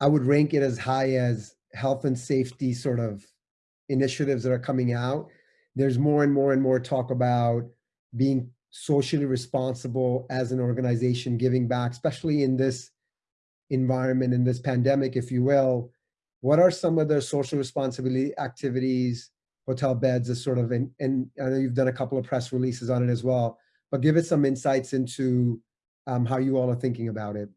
I would rank it as high as health and safety sort of initiatives that are coming out. There's more and more and more talk about being socially responsible as an organization, giving back, especially in this environment in this pandemic, if you will, what are some of the social responsibility activities, Hotelbeds is sort of, and, and I know you've done a couple of press releases on it as well, but give us some insights into um, how you all are thinking about it.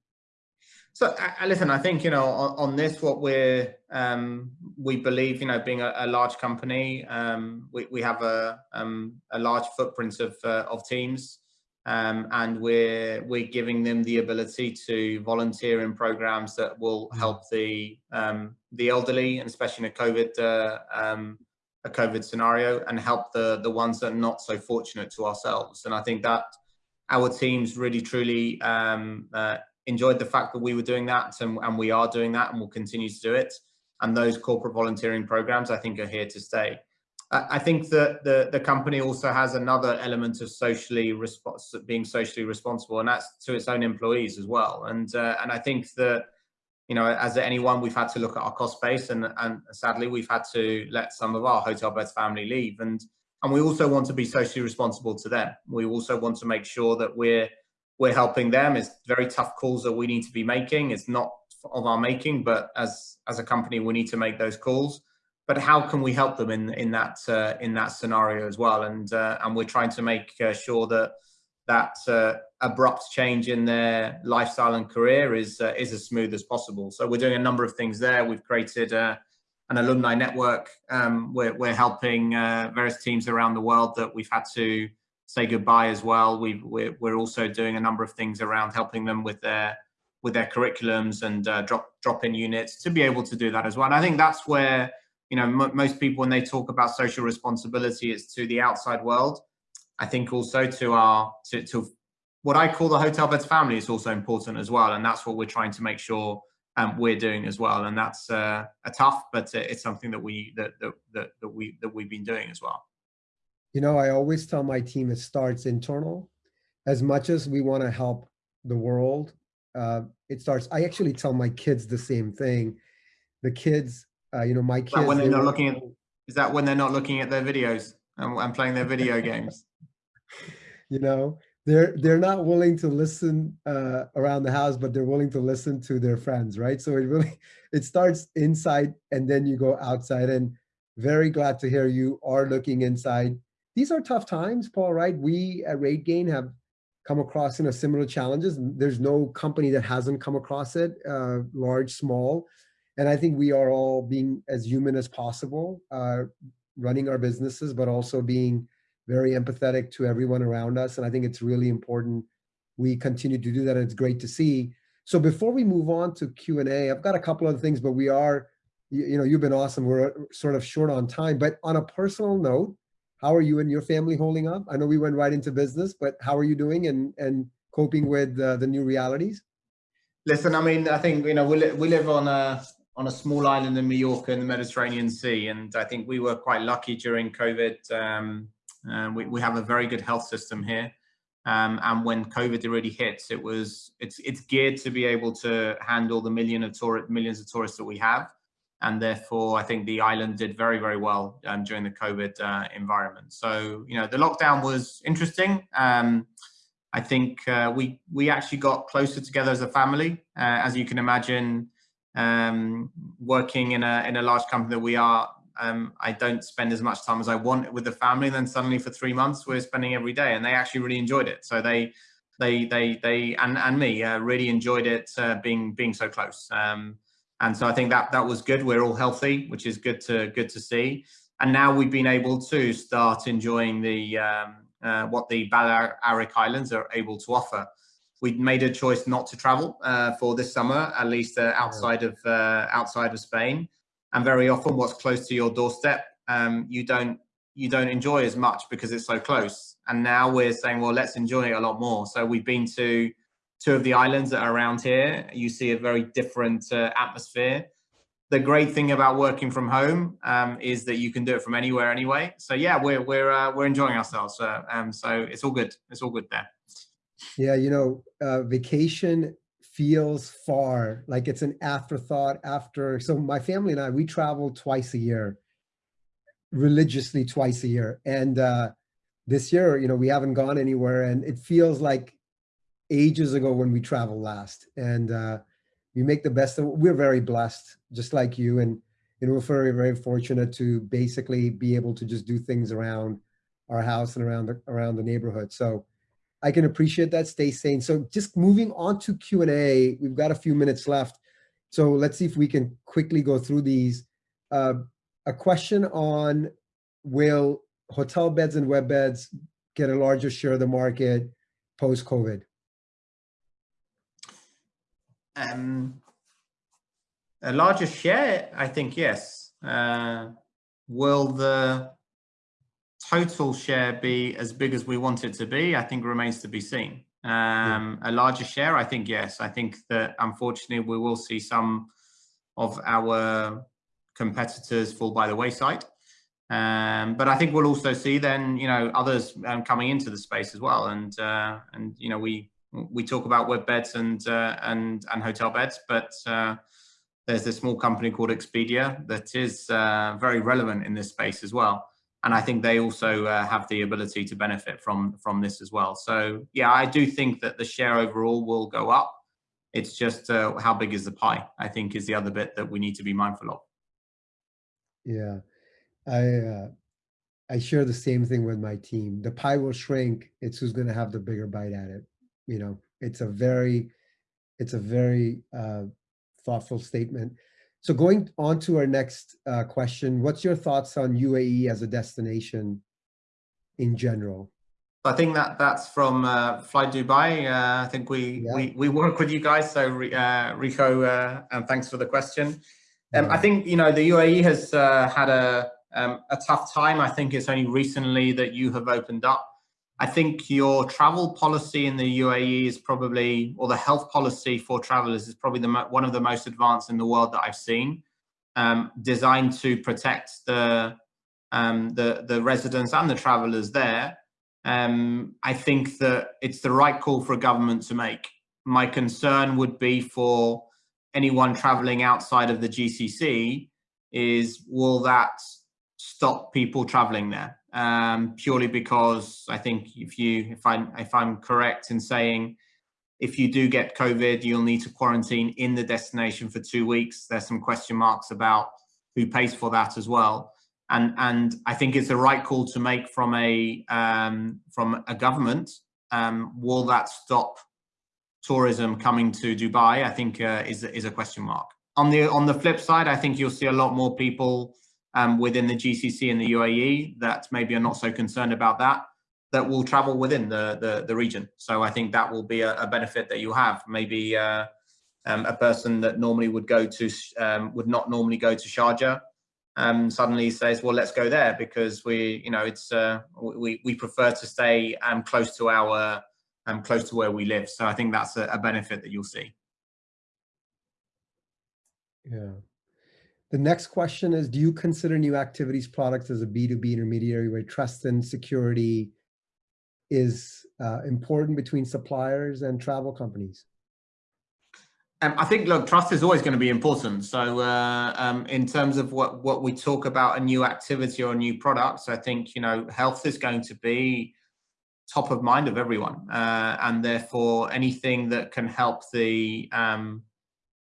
So uh, listen, I think, you know, on, on this, what we're, um, we believe, you know, being a, a large company, um, we, we have a, um, a large footprint of, uh, of teams um, and we're we're giving them the ability to volunteer in programs that will help the um, the elderly and especially in a COVID uh, um, a COVID scenario and help the the ones that are not so fortunate to ourselves. And I think that our teams really truly um, uh, enjoyed the fact that we were doing that and, and we are doing that and we'll continue to do it. And those corporate volunteering programs, I think, are here to stay. I think that the, the company also has another element of socially being socially responsible, and that's to its own employees as well. And uh, and I think that you know, as anyone, we've had to look at our cost base, and and sadly, we've had to let some of our Hotelbeds family leave, and and we also want to be socially responsible to them. We also want to make sure that we're we're helping them. It's very tough calls that we need to be making. It's not of our making, but as as a company, we need to make those calls. But how can we help them in in that uh, in that scenario as well? And uh, and we're trying to make uh, sure that that uh, abrupt change in their lifestyle and career is uh, is as smooth as possible. So we're doing a number of things there. We've created an alumni network. Um, we're, we're helping various teams around the world that we've had to say goodbye as well. we we're, we're also doing a number of things around helping them with their with their curriculums and uh, drop drop in units to be able to do that as well. And I think that's where you know most people when they talk about social responsibility, it's to the outside world. I think also to our to, to what I call the Hotelbeds family is also important as well, and that's what we're trying to make sure um, we're doing as well. And that's uh, a tough, but uh, it's something that we that, that that that we that we've been doing as well. You know, I always tell my team it starts internal. As much as we want to help the world, uh, it starts. I actually tell my kids the same thing. The kids, uh, you know, my kids. when they're not looking at, is that when they're not looking at their videos and, and playing their video games? You know, they're they're not willing to listen uh, around the house, but they're willing to listen to their friends, right? So it really it starts inside and then you go outside. And very glad to hear you are looking inside. These are tough times, Paul, right? We at RateGain have come across you know similar challenges. There's no company that hasn't come across it, uh, large, small. And I think we are all being as human as possible, uh, running our businesses, but also being very empathetic to everyone around us. And I think it's really important we continue to do that. And it's great to see. So before we move on to Q&A, I've got a couple of things, but we are, you, you know, you've been awesome. We're sort of short on time, but on a personal note, how are you and your family holding up? I know we went right into business, but how are you doing and, and coping with uh, the new realities? Listen, I mean, I think, you know, we, li we live on a, on a small island in Mallorca in the Mediterranean Sea. And I think we were quite lucky during COVID. Um, uh, we, we have a very good health system here. Um, and when COVID really hits, it was it's it's geared to be able to handle the million of tour, millions of tourists that we have, and therefore I think the island did very very well um, during the COVID uh, environment. So you know the lockdown was interesting. Um, I think uh, we we actually got closer together as a family, uh, as you can imagine. Um, working in a in a large company that we are, um, I don't spend as much time as I want with the family. And then suddenly for three months, we're spending every day, and they actually really enjoyed it. So they, they, they, they, and and me uh, really enjoyed it uh, being being so close. Um, and so I think that that was good. We're all healthy, which is good to good to see. And now we've been able to start enjoying the um, uh, what the Balearic Islands are able to offer. We made a choice not to travel uh, for this summer, at least uh, outside of uh, outside of Spain. And very often what's close to your doorstep um, you don't you don't enjoy as much because it's so close. And now we're saying well let's enjoy it a lot more. So we've been to two of the islands that are around here. You see a very different uh, atmosphere. The great thing about working from home um, is that you can do it from anywhere anyway. So yeah we're we're uh, we're enjoying ourselves uh, um, so it's all good. It's all good there yeah you know uh, vacation feels far, like it's an afterthought after. So my family and I, we travel twice a year, religiously twice a year. And uh, this year, you know, we haven't gone anywhere and it feels like ages ago when we traveled last. And uh, we make the best of We're very blessed, just like you. And, you know, we're very, very fortunate to basically be able to just do things around our house and around the, around the neighborhood. So I can appreciate that. Stay sane. So just moving on to Q&A, we've got a few minutes left. So let's see if we can quickly go through these. Uh, a question on will Hotelbeds and WebBeds get a larger share of the market post-COVID? Um, a larger share, I think, yes. Uh, will the total share be as big as we want it to be, I think remains to be seen. Um, yeah. A larger share, I think, yes. I think that unfortunately we will see some of our competitors fall by the wayside. Um, but I think we'll also see then, you know, others um, coming into the space as well. And, uh, and you know, we we talk about WebBeds and, uh, and, and Hotelbeds, but uh, there's a small company called Expedia that is uh, very relevant in this space as well and I think they also uh, have the ability to benefit from from this as well. So yeah, I do think that the share overall will go up. It's just uh, how big is the pie, I think is the other bit that we need to be mindful of. Yeah, I, uh, I share the same thing with my team. The pie will shrink. It's who's going to have the bigger bite at it. You know, it's a very, it's a very uh, thoughtful statement. So going on to our next uh, question, what's your thoughts on UAE as a destination in general? I think that that's from uh, flydubai. Uh, I think we, yeah. we we work with you guys. So uh, Rico, uh, and thanks for the question. Um, yeah. I think you know the UAE has uh, had a um, a tough time. I think it's only recently that you have opened up. I think your travel policy in the UAE is probably, or the health policy for travelers is probably the one of the most advanced in the world that I've seen, um, designed to protect the, um, the, the residents and the travelers there. Um, I think that it's the right call for a government to make. My concern would be for anyone traveling outside of the GCC is will that stop people traveling there um, purely because I think if you if I'm if I'm correct in saying if you do get COVID, you'll need to quarantine in the destination for two weeks. There's some question marks about who pays for that as well. And and I think it's the right call to make from a um, from a government. Um, will that stop tourism coming to Dubai? I think uh, is is a question mark. On the on the flip side, I think you'll see a lot more people um, within the GCC and the UAE that maybe are not so concerned about that, that will travel within the, the, the region. So I think that will be a, a benefit that you have. Maybe uh, um, a person that normally would go to, um, would not normally go to Sharjah, um, suddenly says, well, let's go there because we, you know, it's, uh, we, we prefer to stay um, close to our, um, close to where we live. So I think that's a, a benefit that you'll see. Yeah. The next question is, do you consider new activities products as a B2B intermediary where trust and security is uh, important between suppliers and travel companies? Um, I think, look, trust is always going to be important. So uh, um, in terms of what, what we talk about a new activity or new products, I think, you know, health is going to be top of mind of everyone. Uh, and therefore anything that can help the um,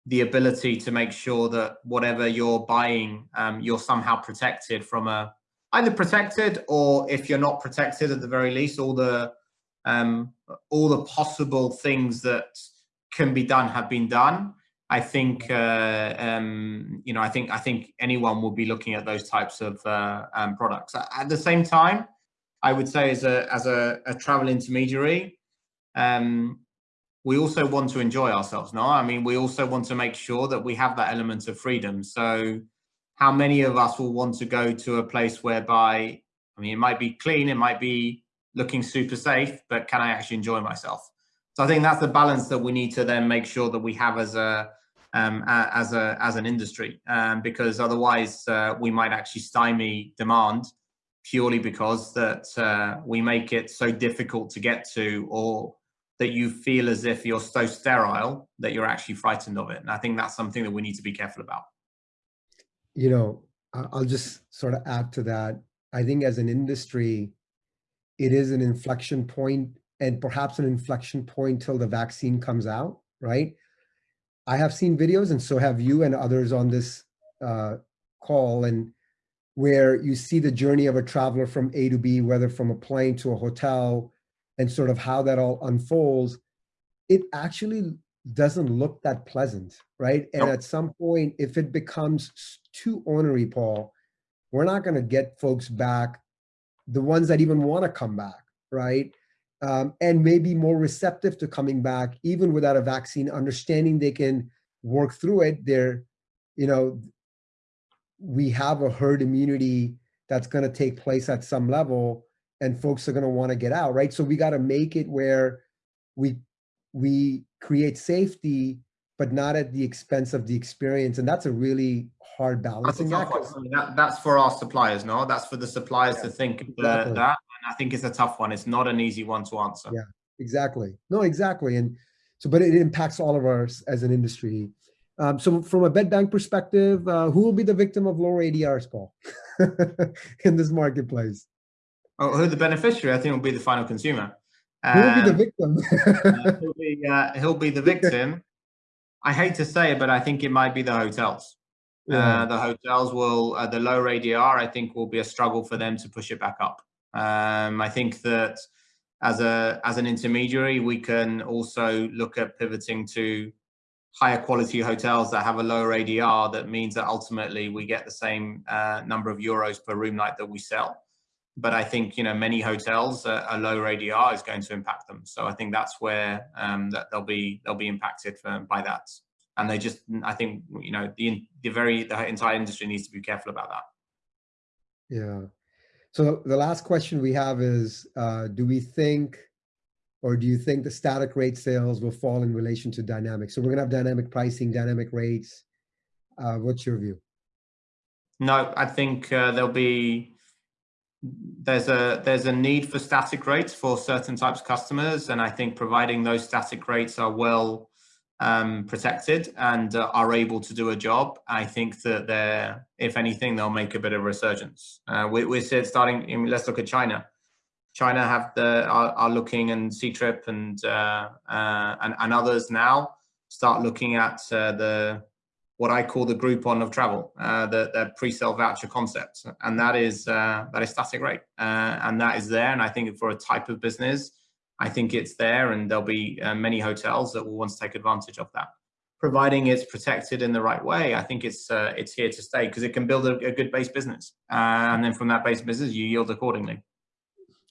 the ability to make sure that whatever you're buying, um, you're somehow protected from a either protected or if you're not protected at the very least, all the um, all the possible things that can be done have been done. I think uh, um, you know I think I think anyone will be looking at those types of uh, um, products. At the same time, I would say as a as a, a travel intermediary, um, we also want to enjoy ourselves, now. I mean, we also want to make sure that we have that element of freedom. So how many of us will want to go to a place whereby, I mean, it might be clean, it might be looking super safe, but can I actually enjoy myself? So I think that's the balance that we need to then make sure that we have as a, um, as a as an industry, um, because otherwise uh, we might actually stymie demand purely because that uh, we make it so difficult to get to or that you feel as if you're so sterile that you're actually frightened of it. And I think that's something that we need to be careful about. You know, I'll just sort of add to that. I think as an industry, it is an inflection point and perhaps an inflection point till the vaccine comes out, right? I have seen videos and so have you and others on this uh, call and where you see the journey of a traveler from A to B, whether from a plane to a hotel, and sort of how that all unfolds, it actually doesn't look that pleasant, right? And at some point, if it becomes too ornery, Paul, we're not going to get folks back, the ones that even want to come back, right? Um, and maybe more receptive to coming back, even without a vaccine, understanding they can work through it. They're, you know, we have a herd immunity that's going to take place at some level and folks are going to want to get out, right? So we got to make it where we we create safety, but not at the expense of the experience, and that's a really hard balancing that's act. That, that's for our suppliers, no? That's for the suppliers yeah, to think exactly. that, and I think it's a tough one. It's not an easy one to answer. Yeah, exactly. No, exactly, and so, but it impacts all of us as an industry. Um, so from a bed bank perspective, uh, who will be the victim of lower ADRs, Paul, in this marketplace? Oh, who the beneficiary? I think will be the final consumer. Um, who will be the um, victim? uh, he'll, be, uh, he'll be the victim. I hate to say it, but I think it might be the hotels. Yeah. Uh, the hotels will, uh, the lower ADR, I think will be a struggle for them to push it back up. Um, I think that as a as an intermediary, we can also look at pivoting to higher quality hotels that have a lower ADR. That means that ultimately we get the same uh, number of euros per room night that we sell. But I think you know many hotels uh, a lower ADR is going to impact them. So I think that's where um, that they'll be they'll be impacted by that. And they just I think you know the the very the entire industry needs to be careful about that. Yeah. So the last question we have is, uh, do we think, or do you think the static rate sales will fall in relation to dynamic? So we're gonna have dynamic pricing, dynamic rates. Uh, what's your view? No, I think uh, there'll be, there's a there's a need for static rates for certain types of customers. And I think providing those static rates are well um, protected and uh, are able to do a job, I think that they're, if anything, they'll make a bit of resurgence. Uh, we, we're starting, I mean, let's look at China. China have the are, are looking and Ctrip and, uh, uh, and and others now start looking at uh, the what I call the Groupon of travel, uh, the, the pre-sale voucher concept, and that is that is static rate, and that is there. And I think for a type of business I think it's there and there'll be uh, many hotels that will want to take advantage of that. Providing it's protected in the right way, I think it's uh, it's here to stay because it can build a, a good base business. Uh, and then from that base business, you yield accordingly.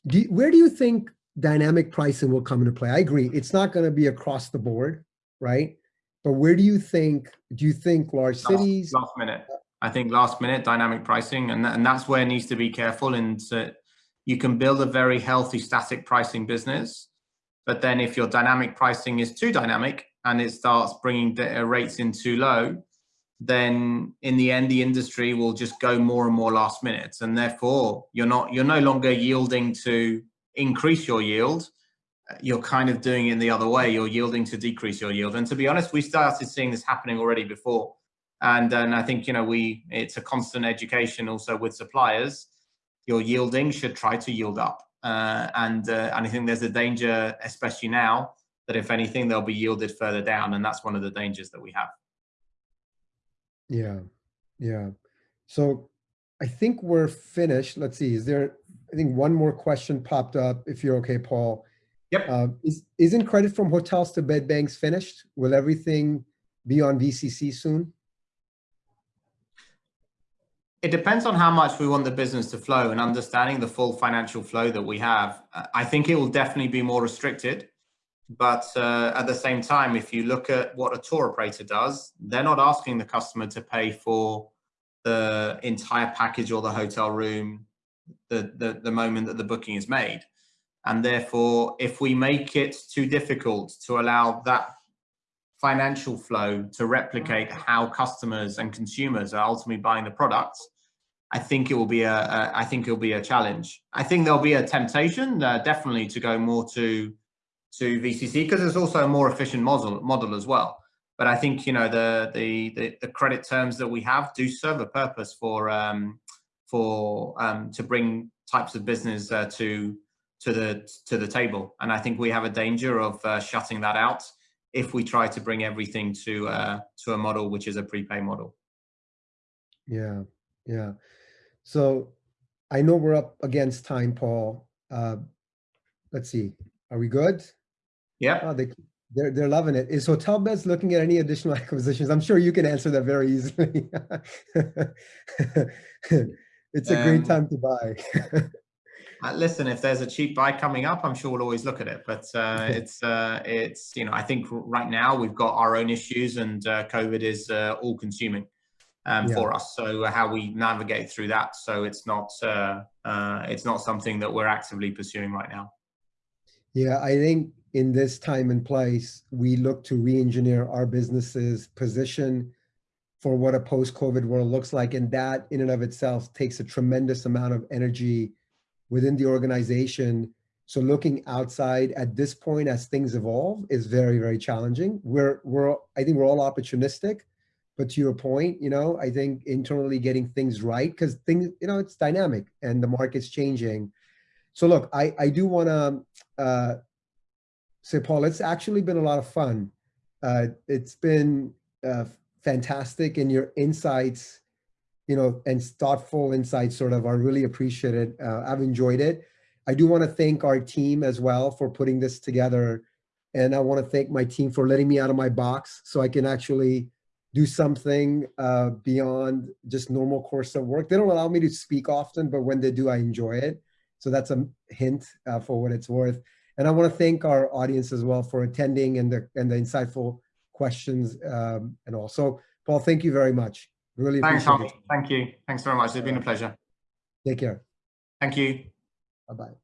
Do you, where do you think dynamic pricing will come into play? I agree. It's not going to be across the board, right? But where do you think, do you think large cities? Last minute. I think last minute dynamic pricing, and, and that's where it needs to be careful. And you can build a very healthy static pricing business. But then if your dynamic pricing is too dynamic and it starts bringing uh, rates in too low, then in the end, the industry will just go more and more last minutes. And therefore you're not, you're no longer yielding to increase your yield. You're kind of doing it in the other way. You're yielding to decrease your yield. And to be honest, we started seeing this happening already before. And, and I think, you know, we, it's a constant education also with suppliers your yielding should try to yield up. Uh, and, uh, and I think there's a danger, especially now, that if anything, they'll be yielded further down. And that's one of the dangers that we have. Yeah, yeah. So I think we're finished. Let's see, is there, I think one more question popped up, if you're okay, Paul. Yep. Uh, is, isn't credit from hotels to bed banks finished? Will everything be on VCC soon? It depends on how much we want the business to flow and understanding the full financial flow that we have. Uh, I think it will definitely be more restricted. But uh, at the same time, if you look at what a tour operator does, they're not asking the customer to pay for the entire package or the hotel room the, the, the moment that the booking is made. And therefore, if we make it too difficult to allow that financial flow to replicate how customers and consumers are ultimately buying the products, I think it will be a, a I think it will be a challenge. I think there'll be a temptation uh, definitely to go more to to VCC because it's also a more efficient model model as well. But I think you know the the the, the credit terms that we have do serve a purpose for um, for um, to bring types of business uh, to to the to the table. And I think we have a danger of uh, shutting that out if we try to bring everything to uh, to a model which is a prepay model. Yeah, yeah. So I know we're up against time, Paul. Uh, let's see. Are we good? Yeah. Oh, they, they're, they're loving it. Is Hotel HotelBeds looking at any additional acquisitions? I'm sure you can answer that very easily. it's a um, great time to buy. uh, listen, if there's a cheap buy coming up, I'm sure we'll always look at it. But uh, it's, uh, it's you know, I think right now we've got our own issues and uh, COVID is uh, all consuming um, yeah. for us. So uh, how we navigate through that. So it's not uh, uh, it's not something that we're actively pursuing right now. Yeah, I think in this time and place, we look to re-engineer our businesses position for what a post-COVID world looks like. And that in and of itself takes a tremendous amount of energy within the organization. So looking outside at this point as things evolve is very, very challenging. We're, we're I think we're all opportunistic, but to your point, you know, I think internally getting things right because things, you know, it's dynamic and the market's changing. So look, I, I do want to uh, say, Paul, it's actually been a lot of fun Uh, it's been uh, fantastic and your insights, you know, and thoughtful insights sort of are really appreciated. Uh, I've enjoyed it. I do want to thank our team as well for putting this together. And I want to thank my team for letting me out of my box so I can actually do something uh, beyond just normal course of work. They don't allow me to speak often, but when they do, I enjoy it. So that's a hint uh, for what it's worth. And I want to thank our audience as well for attending and the and the insightful questions um, and also, Paul, thank you very much. Really Thanks, appreciate Tommy. Thank you. Thanks very much. It's been a pleasure. Take care. Thank you. Bye-bye.